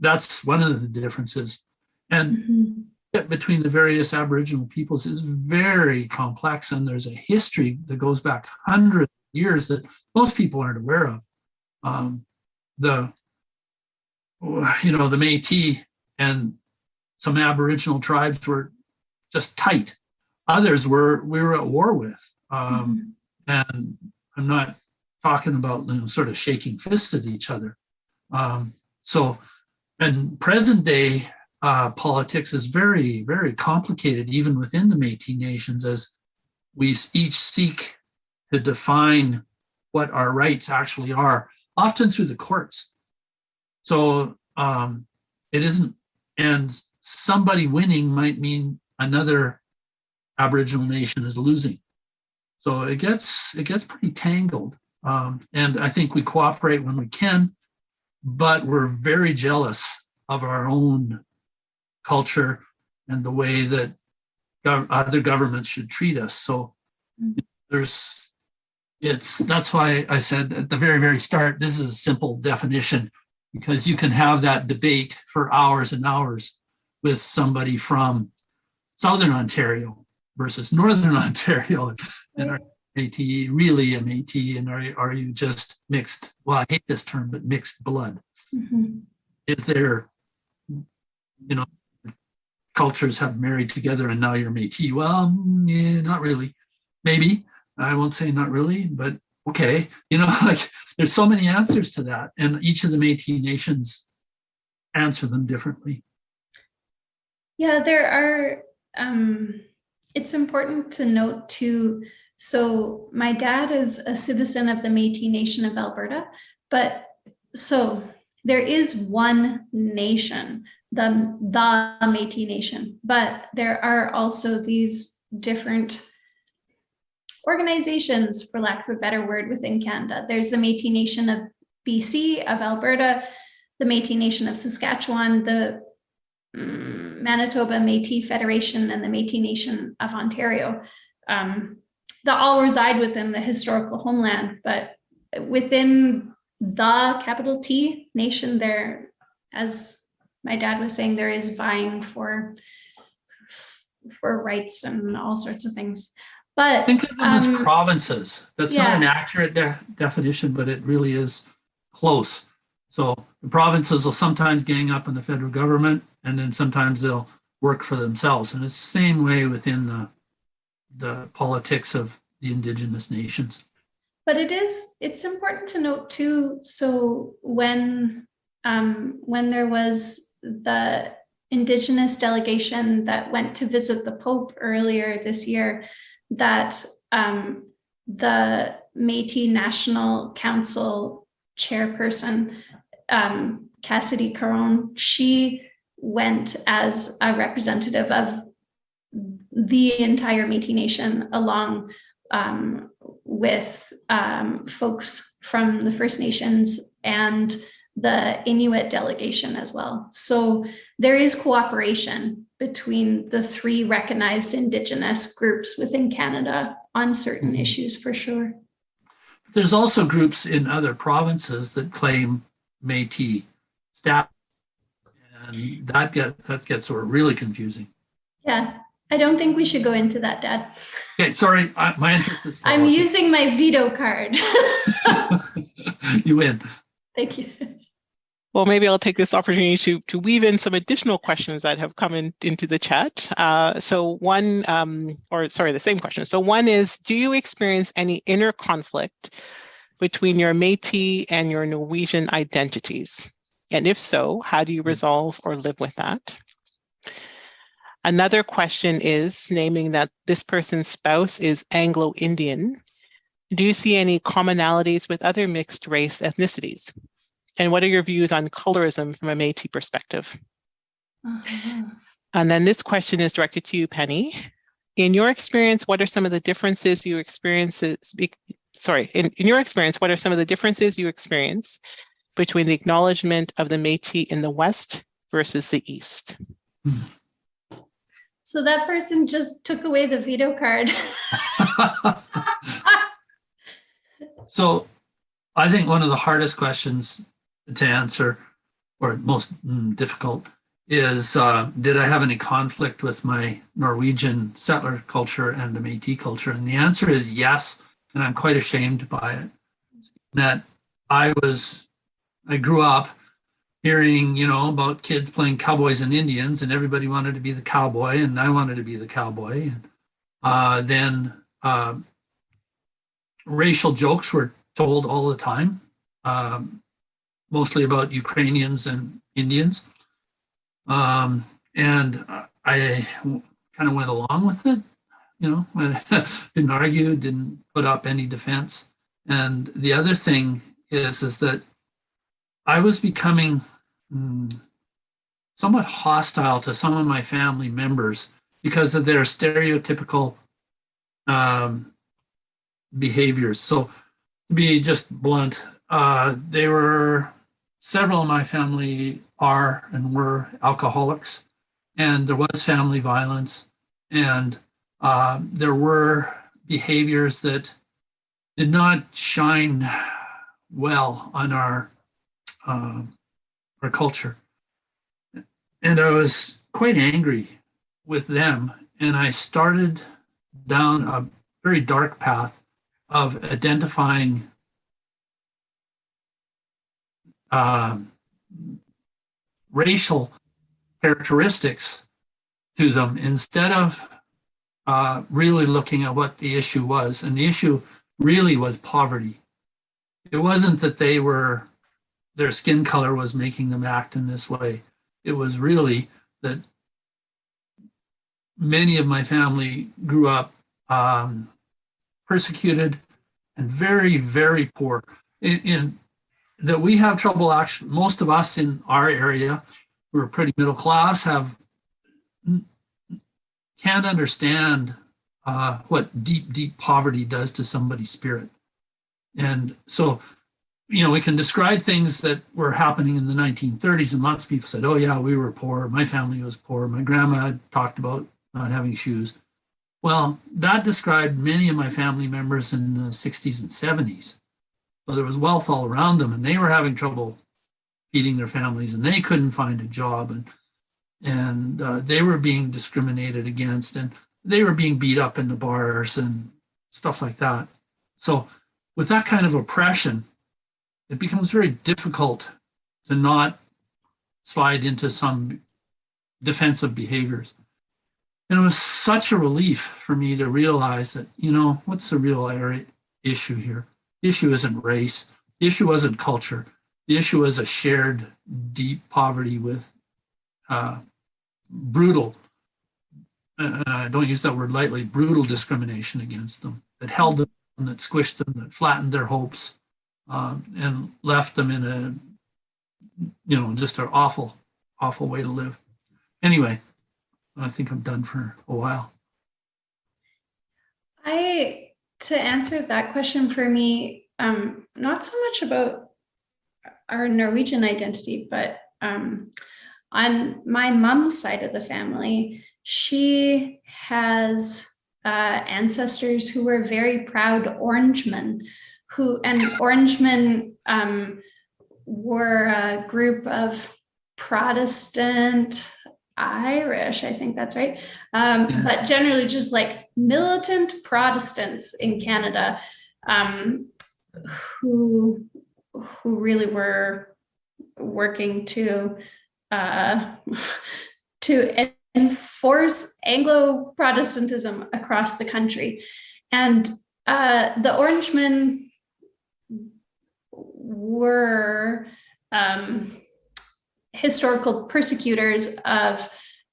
that's one of the differences. And Mhm. between the various Aboriginal peoples is very complex, and there's a history that goes back hundreds years that most people aren't aware of. Um, the, you know, the Métis and some Aboriginal tribes were just tight. Others were we were at war with, um, and I'm not talking about you know, sort of shaking fists at each other. Um, so, and present day uh, politics is very, very complicated, even within the Métis nations, as we each seek to define what our rights actually are, often through the courts. So um, it isn't, and somebody winning might mean another Aboriginal nation is losing. So it gets it gets pretty tangled, um, and I think we cooperate when we can, but we're very jealous of our own culture and the way that gov- other governments should treat us. So Mm. there's, it's, that's why I said at the very, very start, this is a simple definition because you can have that debate for hours and hours with somebody from Southern Ontario versus Northern Ontario. And are Métis really a Métis and are, are you just mixed? Well, I hate this term, but mixed blood Mhm. is there, you know, cultures have married together and now you're Métis? Well, mm, yeah, not really. Maybe. I won't say not really, but okay. You know, like there's so many answers to that. And each of the Métis nations answer them differently. Yeah, there are, um, it's important to note too. So my dad is a citizen of the Métis Nation of Alberta, but so there is one nation, the, the Métis Nation, but there are also these different organizations, for lack of a better word, within Canada. There's the Métis Nation of BC, of Alberta, the Métis Nation of Saskatchewan, the mm, Manitoba Métis Federation and the Métis Nation of Ontario. Um, all reside within the historical homeland, but within the capital T nation, there, as my dad was saying, there is vying for for rights and all sorts of things. But Think of them as Um, provinces. That's not an accurate de- definition, but it really is close. So the provinces will sometimes gang up on the federal government and then sometimes they'll work for themselves. And it's the same way within the, the politics of the indigenous nations. But it is, it's important to note too, so when, um, when there was the indigenous delegation that went to visit the Pope earlier this year, that, um, the Métis National Council chairperson, um, Cassidy Caron, she went as a representative of the entire Métis Nation along um, with um, folks from the First Nations and the Inuit delegation as well. So there is cooperation between the three recognized Indigenous groups within Canada on certain Mhm. issues for sure. There's also groups in other provinces that claim Métis status. And that get, that gets sort of really confusing. Yeah, I don't think we should go into that, Dad. Okay, sorry, I- my interest is. I'm using my veto card. You win. Thank you. Well, maybe I'll take this opportunity to, to weave in some additional questions that have come in, into the chat. Uh, so one, um, or sorry, the same question. So one is, do you experience any inner conflict between your Métis and your Norwegian identities? And if so, how do you resolve or live with that? Another question is naming that this person's spouse is Anglo-Indian. Do you see any commonalities with other mixed race ethnicities? And what are your views on colorism from a Métis perspective? Uh-huh. And then this question is directed to you, Penny. In your experience, what are some of the differences you experiences, sorry, in, in your experience, what are some of the differences you experience between the acknowledgement of the Métis in the West versus the East? So that person just took away the veto card. So I think one of the hardest questions to answer, or most mm, difficult, is uh, did I have any conflict with my Norwegian settler culture and the Métis culture? And the answer is yes, and I'm quite ashamed by it. That I was, I grew up hearing, you know, about kids playing cowboys and Indians, and everybody wanted to be the cowboy, and I wanted to be the cowboy. And uh, then uh, racial jokes were told all the time, um, mostly about Ukrainians and Indians. Um, and I kind of went along with it, you know, didn't argue, didn't put up any defense. And the other thing is, is that I was becoming mm, somewhat hostile to some of my family members because of their stereotypical um, behaviors. So to be just blunt, uh, they were, several of my family are and were alcoholics, and there was family violence, and uh, there were behaviors that did not shine well on our uh, our culture. And I was quite angry with them, and I started down a very dark path of identifying uh, racial characteristics to them instead of uh, really looking at what the issue was. And the issue really was poverty. It wasn't that they were, their skin color was making them act in this way. It was really that many of my family grew up um, persecuted and very, very poor. In, in, that we have trouble actually, most of us in our area, we're pretty middle class, have can't understand uh, what deep, deep poverty does to somebody's spirit. And so, you know, we can describe things that were happening in the 1930s, and lots of people said, oh, yeah, we were poor. My family was poor. My grandma talked about not having shoes. Well, that described many of my family members in the 60s and 70s. So there was wealth all around them, and they were having trouble feeding their families, and they couldn't find a job, and and uh, they were being discriminated against, and they were being beat up in the bars and stuff like that. So with that kind of oppression, it becomes very difficult to not slide into some defensive behaviors. And it was such a relief for me to realize that, you know, what's the real issue here? The issue isn't race. The issue wasn't culture. The issue was a shared deep poverty with uh, brutal, uh, I don't use that word lightly, brutal discrimination against them that held them, that squished them, that flattened their hopes, um, and left them in a, you know, just an awful, awful way to live. Anyway, I think I'm done for a while. I, to answer that question for me, um, not so much about our Norwegian identity, but um, on my mom's side of the family, she has uh, ancestors who were very proud Orangemen, who and Orangemen um, were a group of Protestant Irish, I think that's right. Um. But generally just like militant Protestants in Canada um, who, who really were working to uh, to enforce Anglo-Protestantism across the country. And uh, the Orangemen were um, historical persecutors of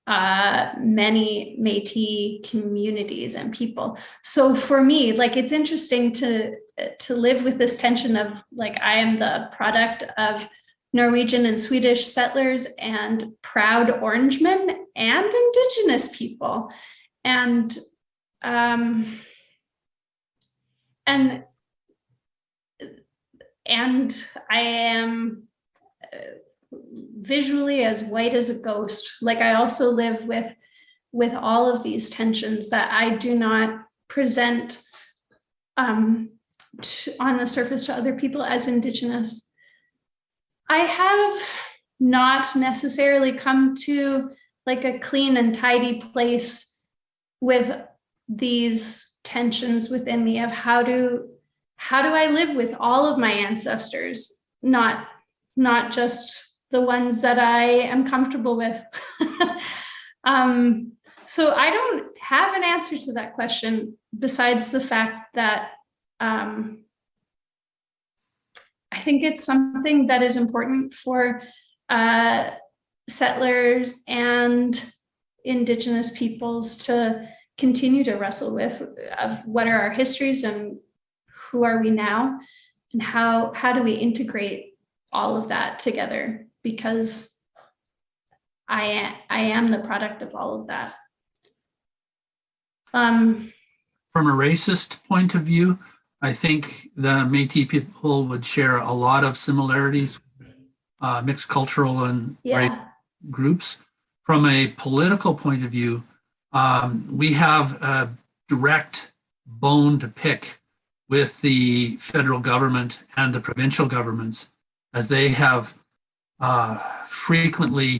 uh, many Métis communities and people. So for me, like it's interesting to to live with this tension of like I am the product of Norwegian and Swedish settlers and proud Orangemen and Indigenous people, and um, and and I am. Visually as white as a ghost. Like I also live with, with all of these tensions that I do not present um, to, on the surface to other people as Indigenous. I have not necessarily come to like a clean and tidy place with these tensions within me of how do how do I live with all of my ancestors, not not just the ones that I am comfortable with. um, so I don't have an answer to that question besides the fact that um, I think it's something that is important for uh, settlers and indigenous peoples to continue to wrestle with of what are our histories and who are we now and how how do we integrate all of that together because I am, I am the product of all of that. Um, From a racist point of view, I think the Métis people would share a lot of similarities, uh, mixed cultural and yeah, groups. From a political point of view, um, we have a direct bone to pick with the federal government and the provincial governments as they have uh, frequently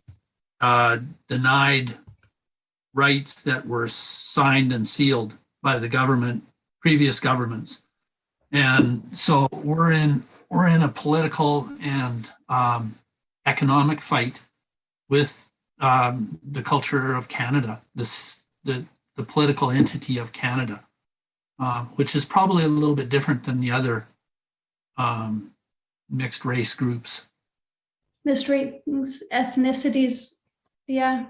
uh, denied rights that were signed and sealed by the government, previous governments. And so we're in we're in a political and um, economic fight with um, the culture of Canada, this the the political entity of Canada, uh, which is probably a little bit different than the other um, mixed race groups. Race, ethnicities, yeah.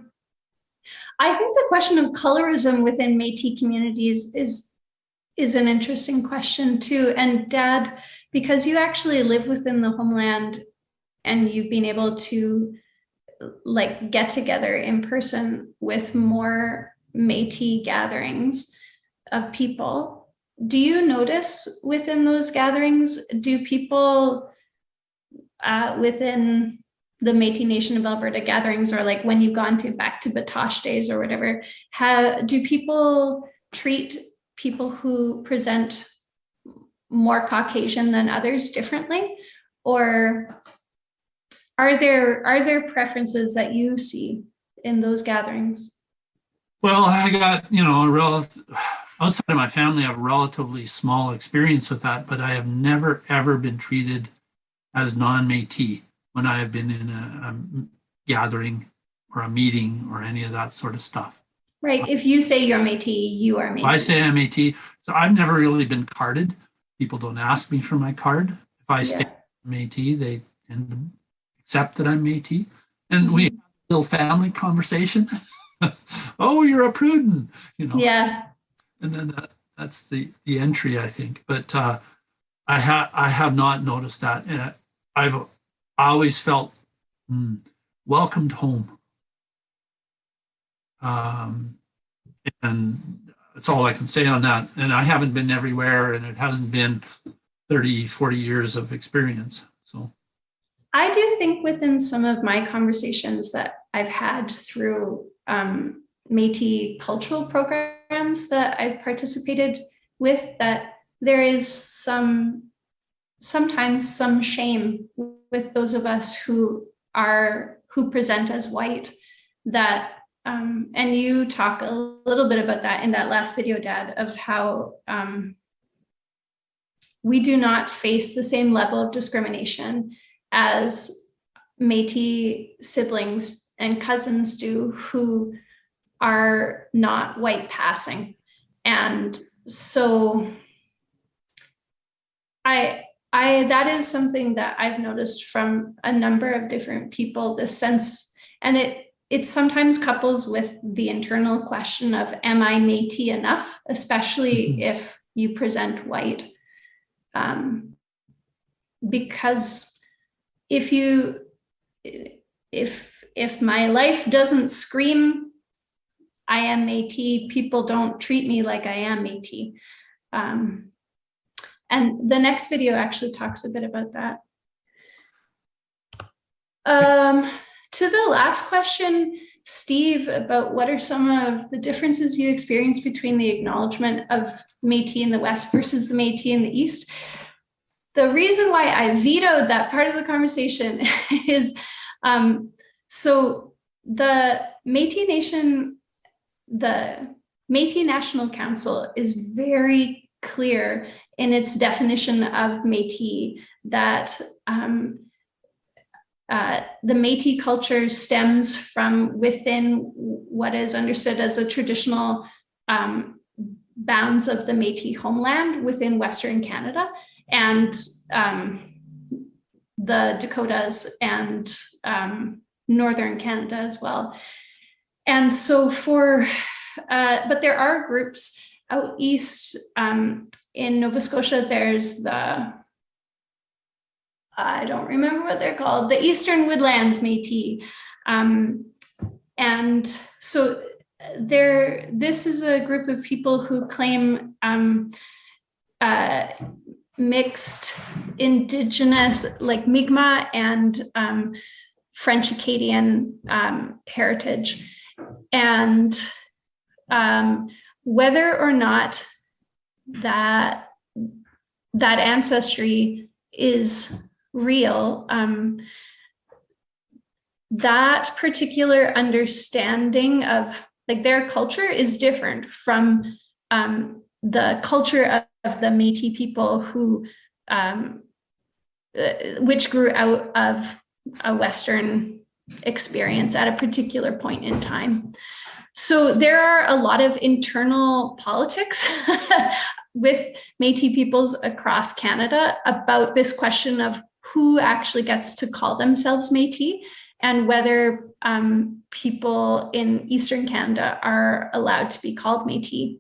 I think the question of colorism within Métis communities is is an interesting question too. And Dad, because you actually live within the homeland and you've been able to like get together in person with more Métis gatherings of people, do you notice within those gatherings, do people uh, within the Métis Nation of Alberta gatherings or like when you've gone to back to Batoche days or whatever, how, do people treat people who present more Caucasian than others differently? Or are there are there preferences that you see in those gatherings? Well, I got, you know, a outside of my family, I have relatively small experience with that, but I have never, ever been treated as non-Métis when I have been in a, a gathering or a meeting or any of that sort of stuff. Right. If you say you're Métis, you are Métis. If I say I'm Métis, so I've never really been carded. People don't ask me for my card. If I Yeah. say I'm Métis, they tend to accept that I'm Métis. And we have a little family conversation. oh, you're a Pruden, you know. Yeah. and then that, that's the the entry i think but uh i have i have not noticed that uh, i've always felt hmm, welcomed home. Um and that's all i can say on that. And i haven't been everywhere and it hasn't been 30 40 years of experience so. I do think within some of my conversations that I've had through um, Métis cultural programs that I've participated with, that there is some, sometimes some shame with those of us who are, who present as white, that, um, and you talk a little bit about that in that last video, Dad, of how um, we do not face the same level of discrimination as Métis siblings and cousins do who are not white passing. And so I, I, that is something that I've noticed from a number of different people, this sense, and it, it sometimes couples with the internal question of, am I Métis enough? Especially Mhm. if you present white. Um, because if you if if my life doesn't scream I am Métis, people don't treat me like I am Métis. Um, and the next video actually talks a bit about that. Um, to the last question, Steve about what are some of the differences you experience between the acknowledgement of Métis in the West versus the Métis in the East. The reason why I vetoed that part of the conversation is um, so the Métis Nation, the Métis National Council is very clear in its definition of Métis that um, uh, the Métis culture stems from within what is understood as the traditional um, bounds of the Métis homeland within Western Canada and um, the Dakotas and um, Northern Canada as well. And so for, uh, but there are groups out east um, in Nova Scotia, there's the I don't remember what they're called, the Eastern Woodlands Métis. Um, and so there, this is a group of people who claim um, uh, mixed indigenous, like Mi'kmaq and um, French Acadian um, heritage. And um, whether or not that that ancestry is real, um, that particular understanding of like their culture is different from um, the culture of, of, the Métis people who, um, uh, which grew out of a Western experience at a particular point in time. So there are a lot of internal politics with Métis peoples across Canada about this question of who actually gets to call themselves Métis and whether um, people in Eastern Canada are allowed to be called Métis.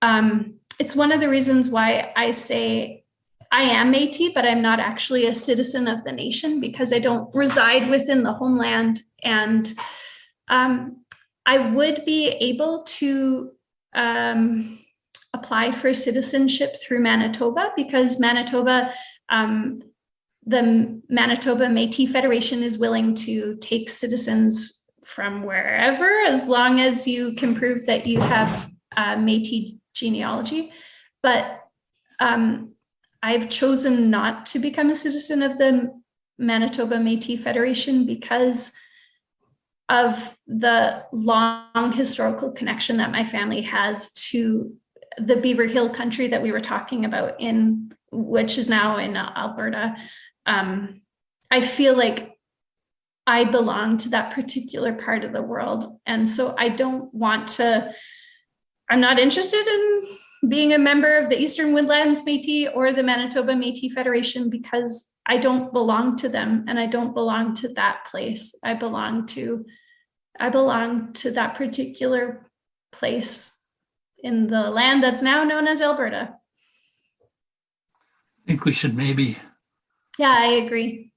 Um, it's one of the reasons why I say I am Métis, but I'm not actually a citizen of the nation because I don't reside within the homeland. And um, I would be able to um, apply for citizenship through Manitoba because Manitoba um, the Manitoba Métis Federation is willing to take citizens from wherever, as long as you can prove that you have uh, Métis genealogy. But um, I've chosen not to become a citizen of the Manitoba Métis Federation because of the long historical connection that my family has to the Beaver Hill country that we were talking about in, which is now in Alberta um, I feel like I belong to that particular part of the world. And so I don't want to, I'm not interested in being a member of the Eastern Woodlands Métis or the Manitoba Métis Federation because I don't belong to them and I don't belong to that place. I belong to, I belong to that particular place in the land that's now known as Alberta. I think we should maybe yeah, I agree.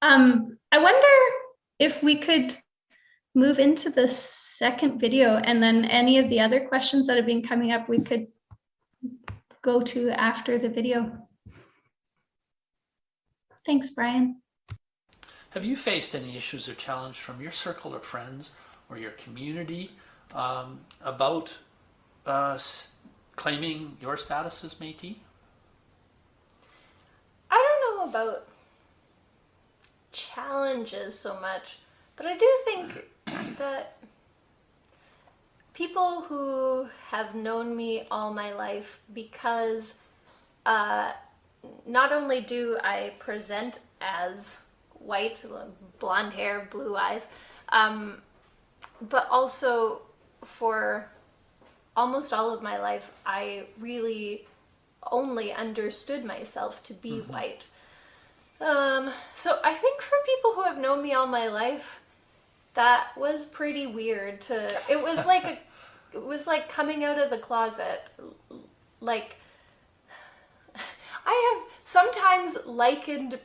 Um, I wonder if we could move into the second video and then any of the other questions that have been coming up, we could go to after the video. Thanks, Brian. Have you faced any issues or challenge from your circle of friends or your community um, about uh, claiming your status as Métis? I don't know about challenges so much, but I do think that people who have known me all my life because uh, not only do I present as white, blonde hair, blue eyes, um, but also for almost all of my life, I really only understood myself to be mm -hmm. white. Um, so I think for people who have known me all my life, that was pretty weird to, it was like a, it was like coming out of the closet. Like, I have sometimes likened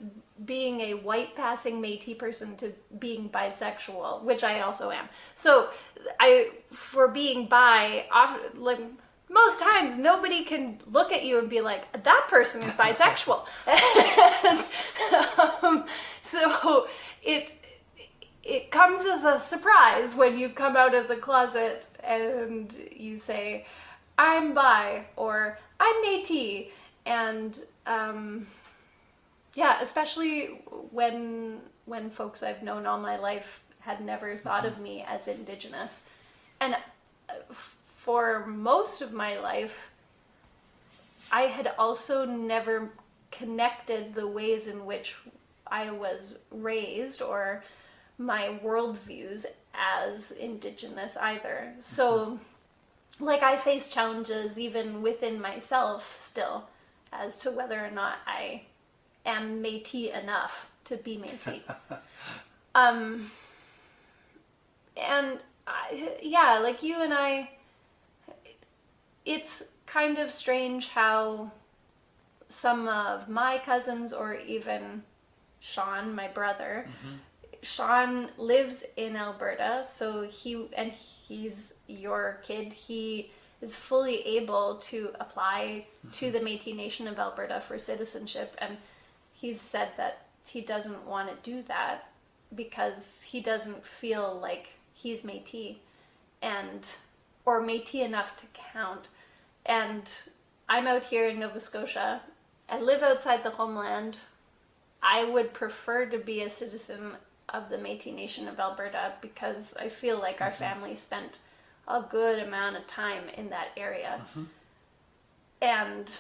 being a white passing Métis person to being bisexual, which I also am. So I, for being bi, often, like, most times nobody can look at you and be like, that person is bisexual. and, um, so it, it comes as a surprise when you come out of the closet and you say, I'm bi or I'm Métis. And um, yeah, especially when when folks I've known all my life had never thought of me as Indigenous. And uh, f- for most of my life, I had also never connected the ways in which I was raised or my worldviews as Indigenous either. So, like, I face challenges even within myself still as to whether or not I am Métis enough to be Métis. um, and I, yeah, like you and I, it's kind of strange how some of my cousins or even Sean, my brother, Sean lives in Alberta, so he and he's your kid. He is fully able to apply to the Métis Nation of Alberta for citizenship, and he's said that he doesn't want to do that because he doesn't feel like he's Métis and or Métis enough to count. And I'm out here in Nova Scotia. I live outside the homeland. I would prefer to be a citizen of the Métis Nation of Alberta because I feel like our mm-hmm. family spent a good amount of time in that area. Mm-hmm. And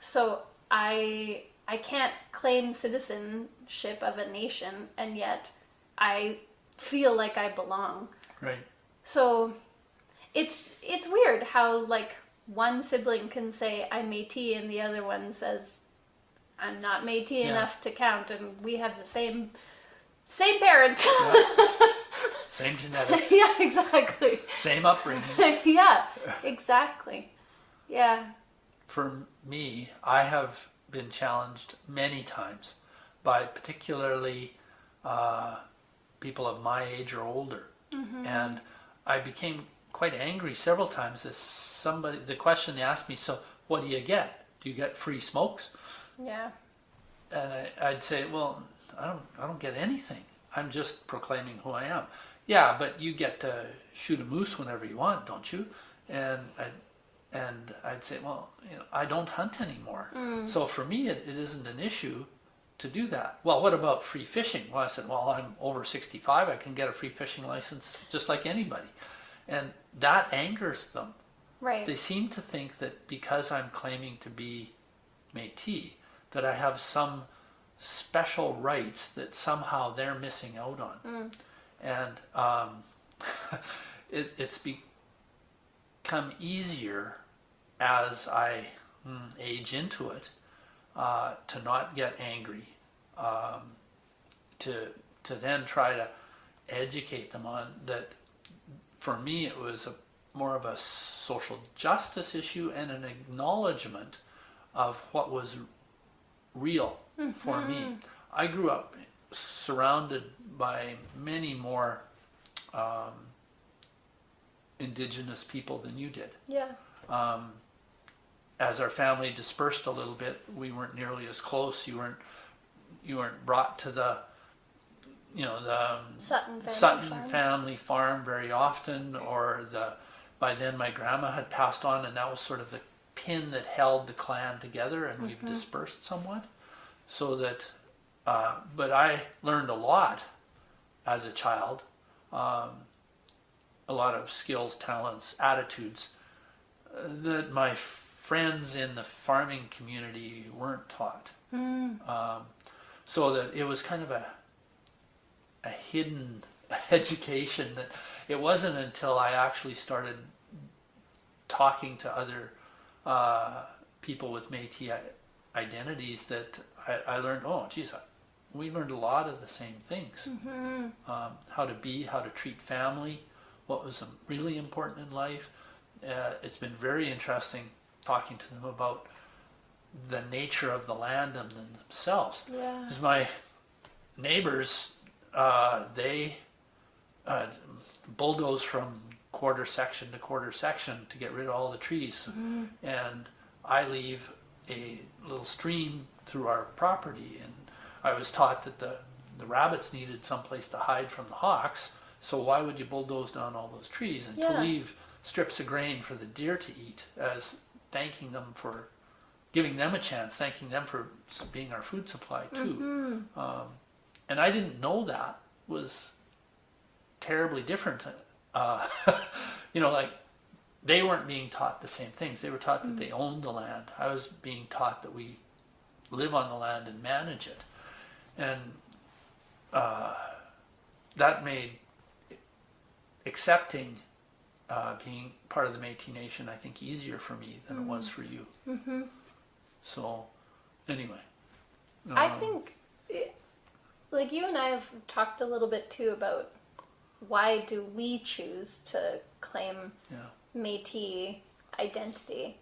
so I I can't claim citizenship of a nation and yet I feel like I belong. Right. So it's it's weird how like one sibling can say I'm Métis and the other one says I'm not Métis Yeah. enough to count and we have the same same parents. Same genetics, yeah, exactly. same upbringing. yeah, exactly. Yeah. For me, I have been challenged many times by particularly uh, people of my age or older. And I became quite angry several times as somebody, the question they asked me, so what do you get? Do you get free smokes? Yeah. and I, I'd say, well, I don't, I don't get anything. I'm just proclaiming who I am. Yeah, but you get to shoot a moose whenever you want, don't you? And I, and I'd say, well, you know, I don't hunt anymore. Mm. So for me, it, it isn't an issue to do that. Well, what about free fishing? Well, I said, well, I'm over 65. I can get a free fishing license just like anybody. And that angers them. Right. They seem to think that because I'm claiming to be Métis, that I have some special rights that somehow they're missing out on. Mm. And um, it, it's become easier as I mm, age into it uh, to not get angry, um, to to then try to educate them on that. For me, it was a more of a social justice issue and an acknowledgement of what was real for me. I grew up surrounded by many more um, indigenous people than you did. yeah. Um, as our family dispersed a little bit, we weren't nearly as close. You weren't you weren't brought to the you know the um, Sutton family Sutton farm. family farm very often, or the by then my grandma had passed on, and that was sort of the pin that held the clan together, and we've dispersed somewhat. So that, uh, but I learned a lot as a child, um, a lot of skills, talents, attitudes uh, that my friends in the farming community weren't taught. Um, so that it was kind of a a hidden education that it wasn't until I actually started talking to other uh, people with Métis identities that I, I learned, oh, geez, we learned a lot of the same things. Um, how to be, how to treat family, what was um, really important in life. Uh, it's been very interesting talking to them about the nature of the land and themselves. Yeah. Because my neighbors, uh, they uh, bulldoze from quarter section to quarter section to get rid of all the trees. And I leave a little stream through our property. And I was taught that the, the rabbits needed someplace to hide from the hawks. So why would you bulldoze down all those trees and to leave strips of grain for the deer to eat as thanking them for giving them a chance, thanking them for being our food supply too. Um, and I didn't know that was terribly different. Uh, you know, like they weren't being taught the same things. They were taught that they owned the land. I was being taught that we live on the land and manage it. And uh, that made accepting uh, being part of the Métis Nation, I think, easier for me than it was for you. Mm-hmm. So, anyway. I um, think, eh, like you and I have talked a little bit too about why do we choose to claim Yeah. Métis identity,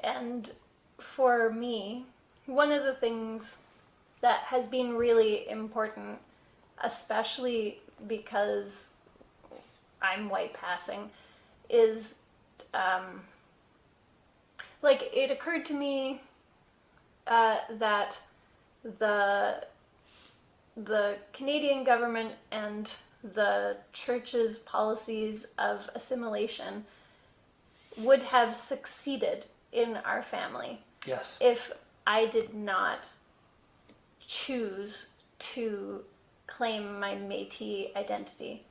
and for me, one of the things that has been really important, especially because I'm white passing, is um, like it occurred to me uh, that the the Canadian government and the church's policies of assimilation would have succeeded in our family Yes. if I did not choose to claim my Métis identity.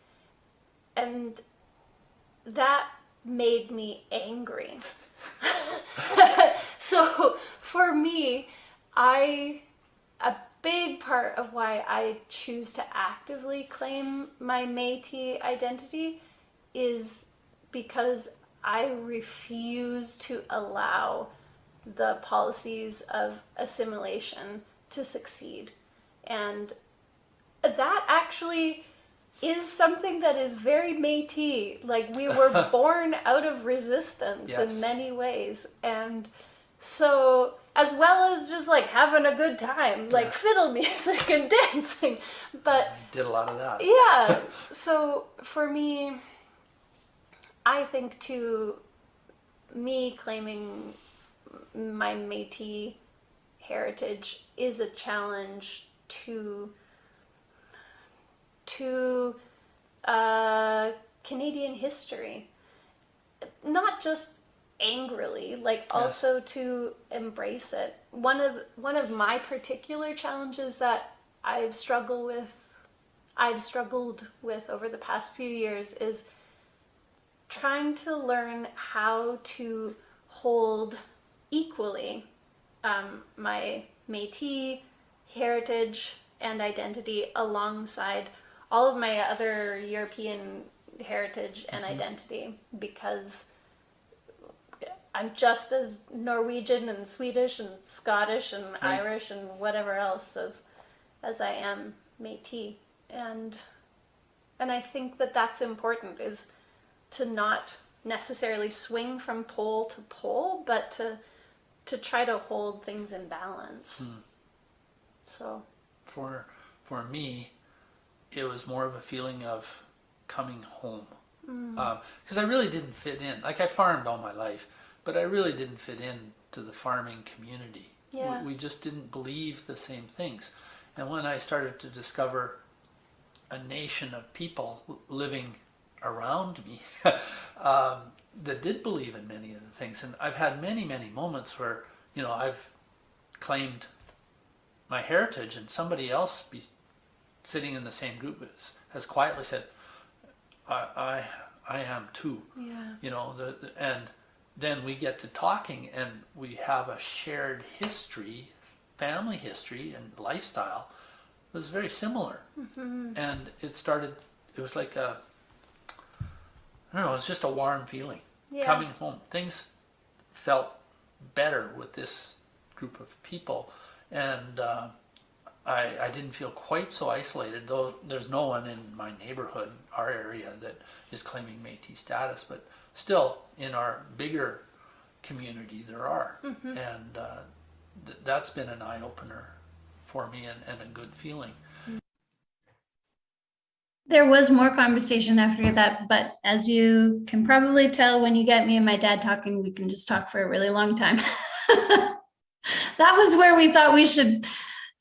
And that made me angry. so for me, I a big part of why I choose to actively claim my Métis identity is because I refuse to allow the policies of assimilation to succeed. And that actually is something that is very Métis. Like we were born out of resistance Yes. in many ways. And so as well as just like having a good time, like Yeah. fiddle music and dancing. But I did a lot of that. yeah. So for me, I think to me claiming my Métis heritage is a challenge to to uh, Canadian history. Not just angrily, like also to embrace it. One of one of my particular challenges that I've struggled with I've struggled with over the past few years is trying to learn how to hold equally um, my Métis heritage and identity alongside all of my other European heritage and identity because I'm just as Norwegian and Swedish and Scottish and Right. Irish and whatever else as as I am Métis and and I think that that's important is to not necessarily swing from pole to pole but to to try to hold things in balance hmm. so For for me, it was more of a feeling of coming home. Mm. Um, because I really didn't fit in. Like I farmed all my life, but I really didn't fit in to the farming community. We- Yeah. We, just didn't believe the same things. And when I started to discover a nation of people living around me um, that did believe in many of the things, and I've had many, many moments where you know I've claimed my heritage, and somebody else be sitting in the same group has, has quietly said, I, I, I am too. yeah You know, the, the- and then we get to talking and we have a shared history, family history and lifestyle was very similar. Mm-hmm. And it started, it was like a, I don't know, it was just a warm feeling yeah coming home. Things felt better with this group of people, and uh, I, I didn't feel quite so isolated. Though there's no one in my neighborhood, our area, that is claiming Métis status, but still in our bigger community there are, and uh, th- that's been an eye opener for me and, and a good feeling. There was more conversation after that, but as you can probably tell when you get me and my dad talking, we can just talk for a really long time. That was where we thought we should,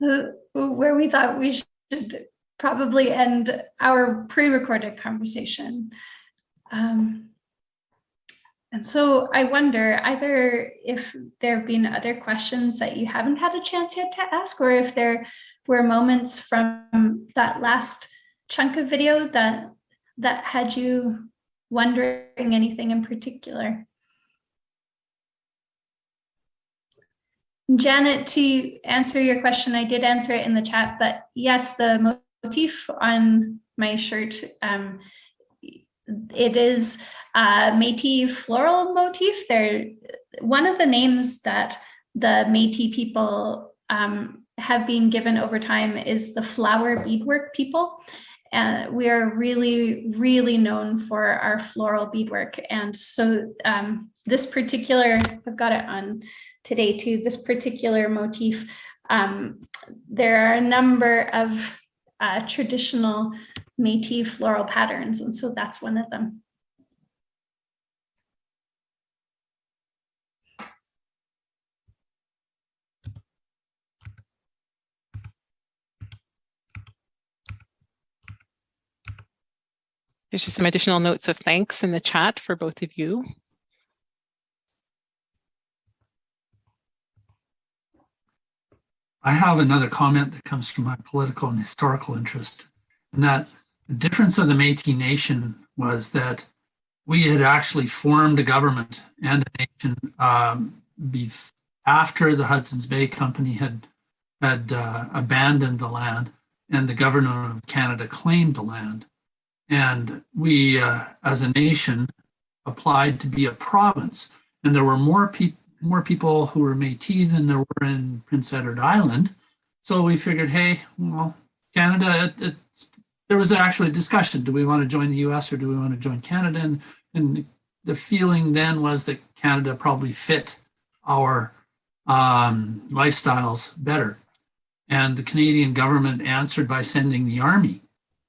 uh, where we thought we should probably end our pre-recorded conversation. Um, and so I wonder either if there have been other questions that you haven't had a chance yet to ask, or if there were moments from that last chunk of video that that had you wondering anything in particular. Janet, to answer your question, I did answer it in the chat, but yes, the motif on my shirt, um, it is a Métis floral motif. They're one of the names that the Métis people um, have been given over time is the flower beadwork people. Uh, we are really, really known for our floral beadwork. And so um, this particular, I've got it on today too, this particular motif, um, there are a number of uh, traditional Métis floral patterns, and so that's one of them. There's just some additional notes of thanks in the chat for both of you. I have another comment that comes from my political and historical interest, and that the difference of the Métis Nation was that we had actually formed a government and a nation um, after the Hudson's Bay Company had had uh, abandoned the land and the government of Canada claimed the land. And we, uh, as a nation, applied to be a province. And there were more people more people who were Métis than there were in Prince Edward Island. So we figured, hey, well, Canada, it, there was actually a discussion. Do we want to join the US or do we want to join Canada? And, and the feeling then was that Canada probably fit our um, lifestyles better. And the Canadian government answered by sending the army.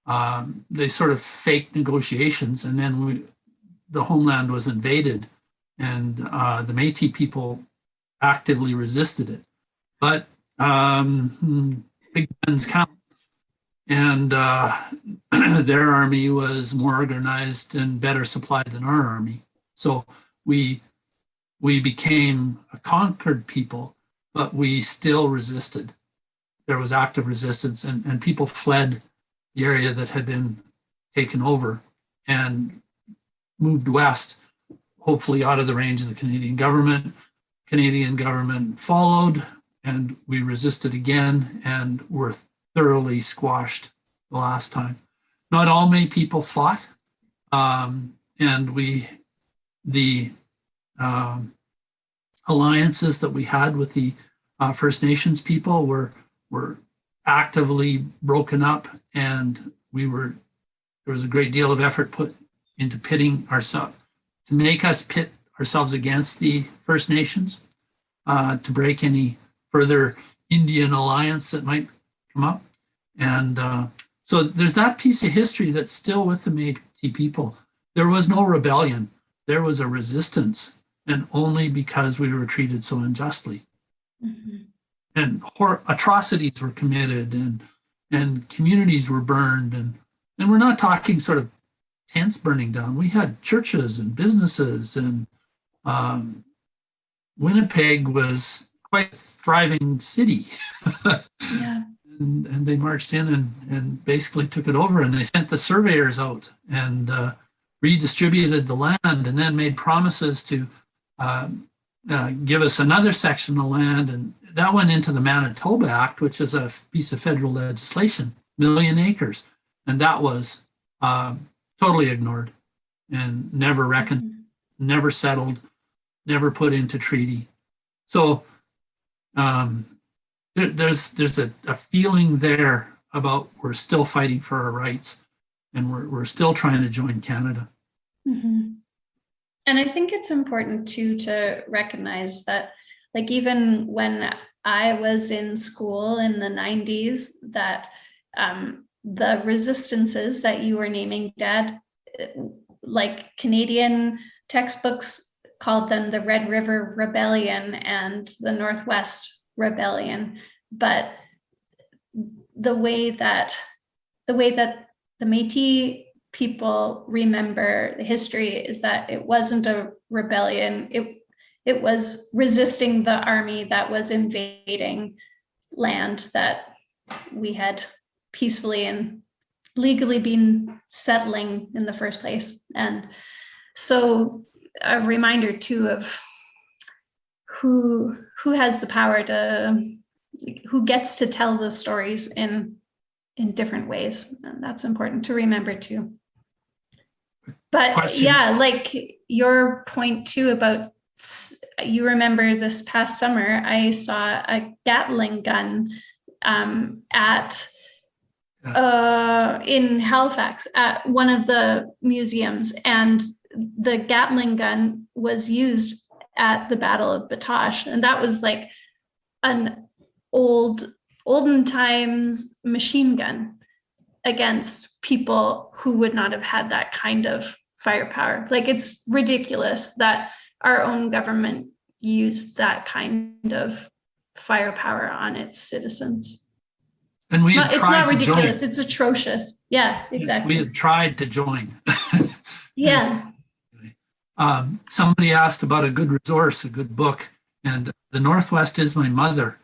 Um, they sort of faked negotiations and then we, the homeland was invaded and uh, the Métis people actively resisted it. But um, big guns count, and uh, their army was more organized and better supplied than our army. So we we became a conquered people, but we still resisted. There was active resistance, and, and people fled the area that had been taken over and moved west hopefully out of the range of the Canadian government. Canadian government followed and we resisted again and were thoroughly squashed the last time. Not all May people fought um, and we, the um, alliances that we had with the uh, First Nations people were, were actively broken up and we were, there was a great deal of effort put into pitting ourselves to make us pit ourselves against the First Nations, uh, to break any further Indian alliance that might come up. And uh, so there's that piece of history that's still with the Métis people. There was no rebellion. There was a resistance, and only because we were treated so unjustly. Mm-hmm. And atrocities were committed, and and communities were burned, and and we're not talking sort of tents burning down. We had churches and businesses, and um, Winnipeg was quite a thriving city. yeah. And, and, they marched in and, and basically took it over, and they sent the surveyors out and uh, redistributed the land, and then made promises to uh, uh, give us another section of land, and that went into the Manitoba Act, which is a piece of federal legislation, million acres, and that was um, totally ignored and never reckoned, mm-hmm. never settled, never put into treaty. So um, there, there's there's a, a, feeling there about we're still fighting for our rights and we're, we're still trying to join Canada. Mm-hmm. And I think it's important too to recognize that like even when I was in school in the 90s that um, the resistances that you were naming, Dad, like Canadian textbooks called them the Red River Rebellion and the Northwest Rebellion. But the way that the way that the Métis people remember the history is that it wasn't a rebellion. It it was resisting the army that was invading land that we had peacefully and legally been settling in the first place. And so a reminder too of who who has the power to who gets to tell the stories in in different ways and that's important to remember too but Question. yeah like your point too about you remember this past summer i saw a gatling gun um, at uh, in halifax at one of the museums and the gatling gun was used at the battle of batoche and that was like an old olden times machine gun against people who would not have had that kind of firepower. Like it's ridiculous that our own government used that kind of firepower on its citizens. And we not, it's not to join. ridiculous, it's atrocious. Yeah, exactly. We had tried to join. Yeah, Um, somebody asked about a good resource, a good book, and The Northwest is My Mother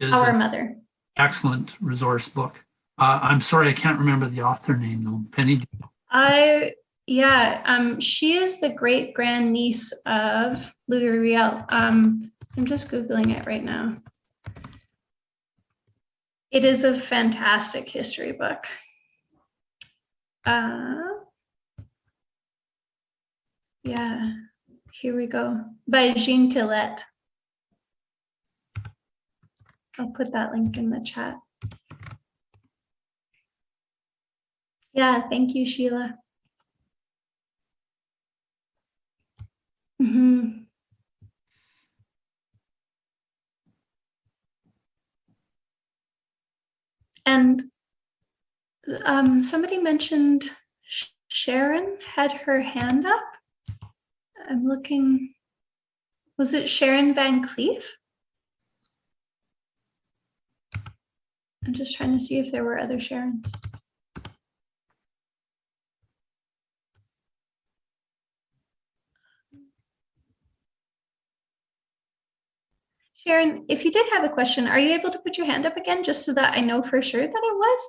is our mother. excellent resource book. Uh, I'm sorry, I can't remember the author name though. Penny, I yeah, um, she is the great grand niece of Louis Riel. Um, I'm just googling it right now. It is a fantastic history book. Uh, yeah, here we go by Jean Teillet. I'll put that link in the chat. Yeah, thank you, Sheila. Mhm. And um, somebody mentioned Sh- Sharon had her hand up. I'm looking, was it Sharon Van Cleef? I'm just trying to see if there were other Sharons. Sharon, if you did have a question, are you able to put your hand up again, just so that I know for sure that it was?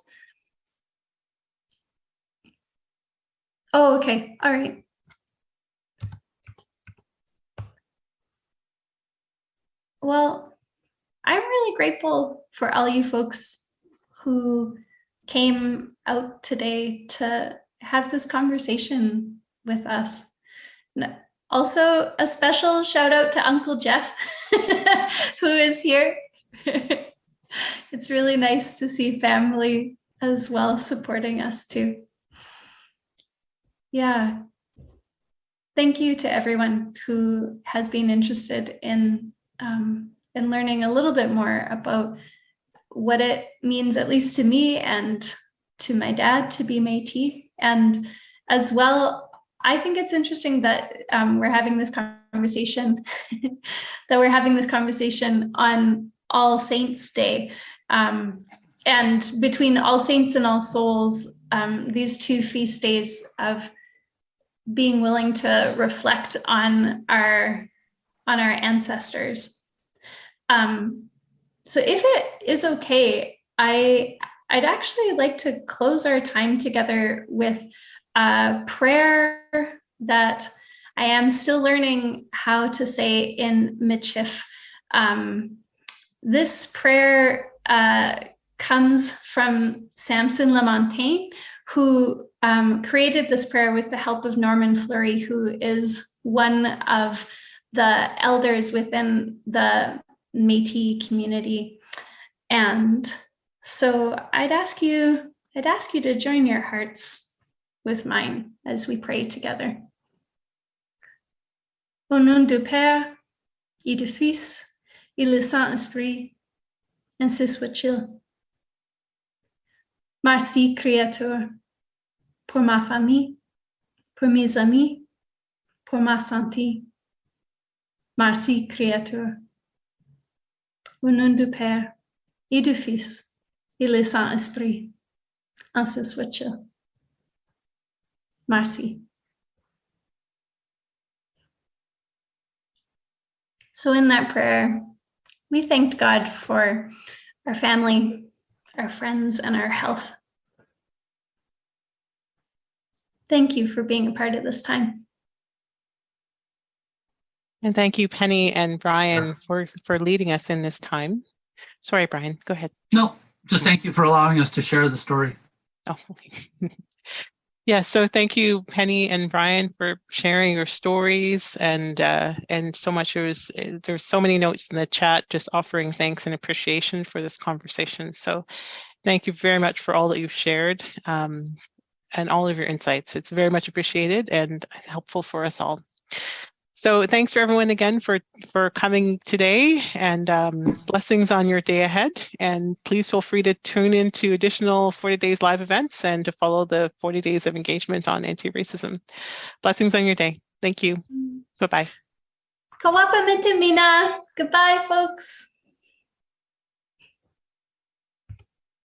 Oh, okay, all right. Well, I'm really grateful for all you folks who came out today to have this conversation with us. Also, a special shout out to Uncle Jeff, who is here. it's really nice to see family as well supporting us too. Yeah. Thank you to everyone who has been interested in um, in learning a little bit more about what it means, at least to me and to my dad, to be Métis, and as well I think it's interesting that um, we're having this conversation, that we're having this conversation on All Saints Day. Um, and between All Saints and All Souls, um, these two feast days of being willing to reflect on our on our ancestors. Um, so if it is okay, I I'd actually like to close our time together with a prayer that I am still learning how to say in Michif. Um, this prayer uh, comes from Samson Lamontagne, who um, created this prayer with the help of Norman Fleury, who is one of the elders within the Métis community. And so I'd ask you, I'd ask you to join your hearts with mine as we pray together. Au nom du Père et du Fils et le Saint-Esprit, ainsi soit-il. Merci, Créateur, pour ma famille, pour mes amis, pour ma santé. Merci, Créateur. Au nom du Père et du Fils et le Saint-Esprit. Asa switcha. Marcy. So in that prayer, we thanked God for our family, our friends, and our health. Thank you for being a part of this time. And thank you, Penny and Brian, for, for leading us in this time. Sorry, Brian, go ahead. No, just thank you for allowing us to share the story. Oh, okay. Yeah, so thank you, Penny and Brian, for sharing your stories and uh, and so much. There was uh, there's so many notes in the chat, just offering thanks and appreciation for this conversation. So, thank you very much for all that you've shared um, and all of your insights. It's very much appreciated and helpful for us all. So thanks for everyone again for for coming today and um, blessings on your day ahead. And please feel free to tune into additional 40 days live events and to follow the 40 days of engagement on anti-racism. Blessings on your day. Thank you. Bye-bye. Kawapa. Goodbye, folks.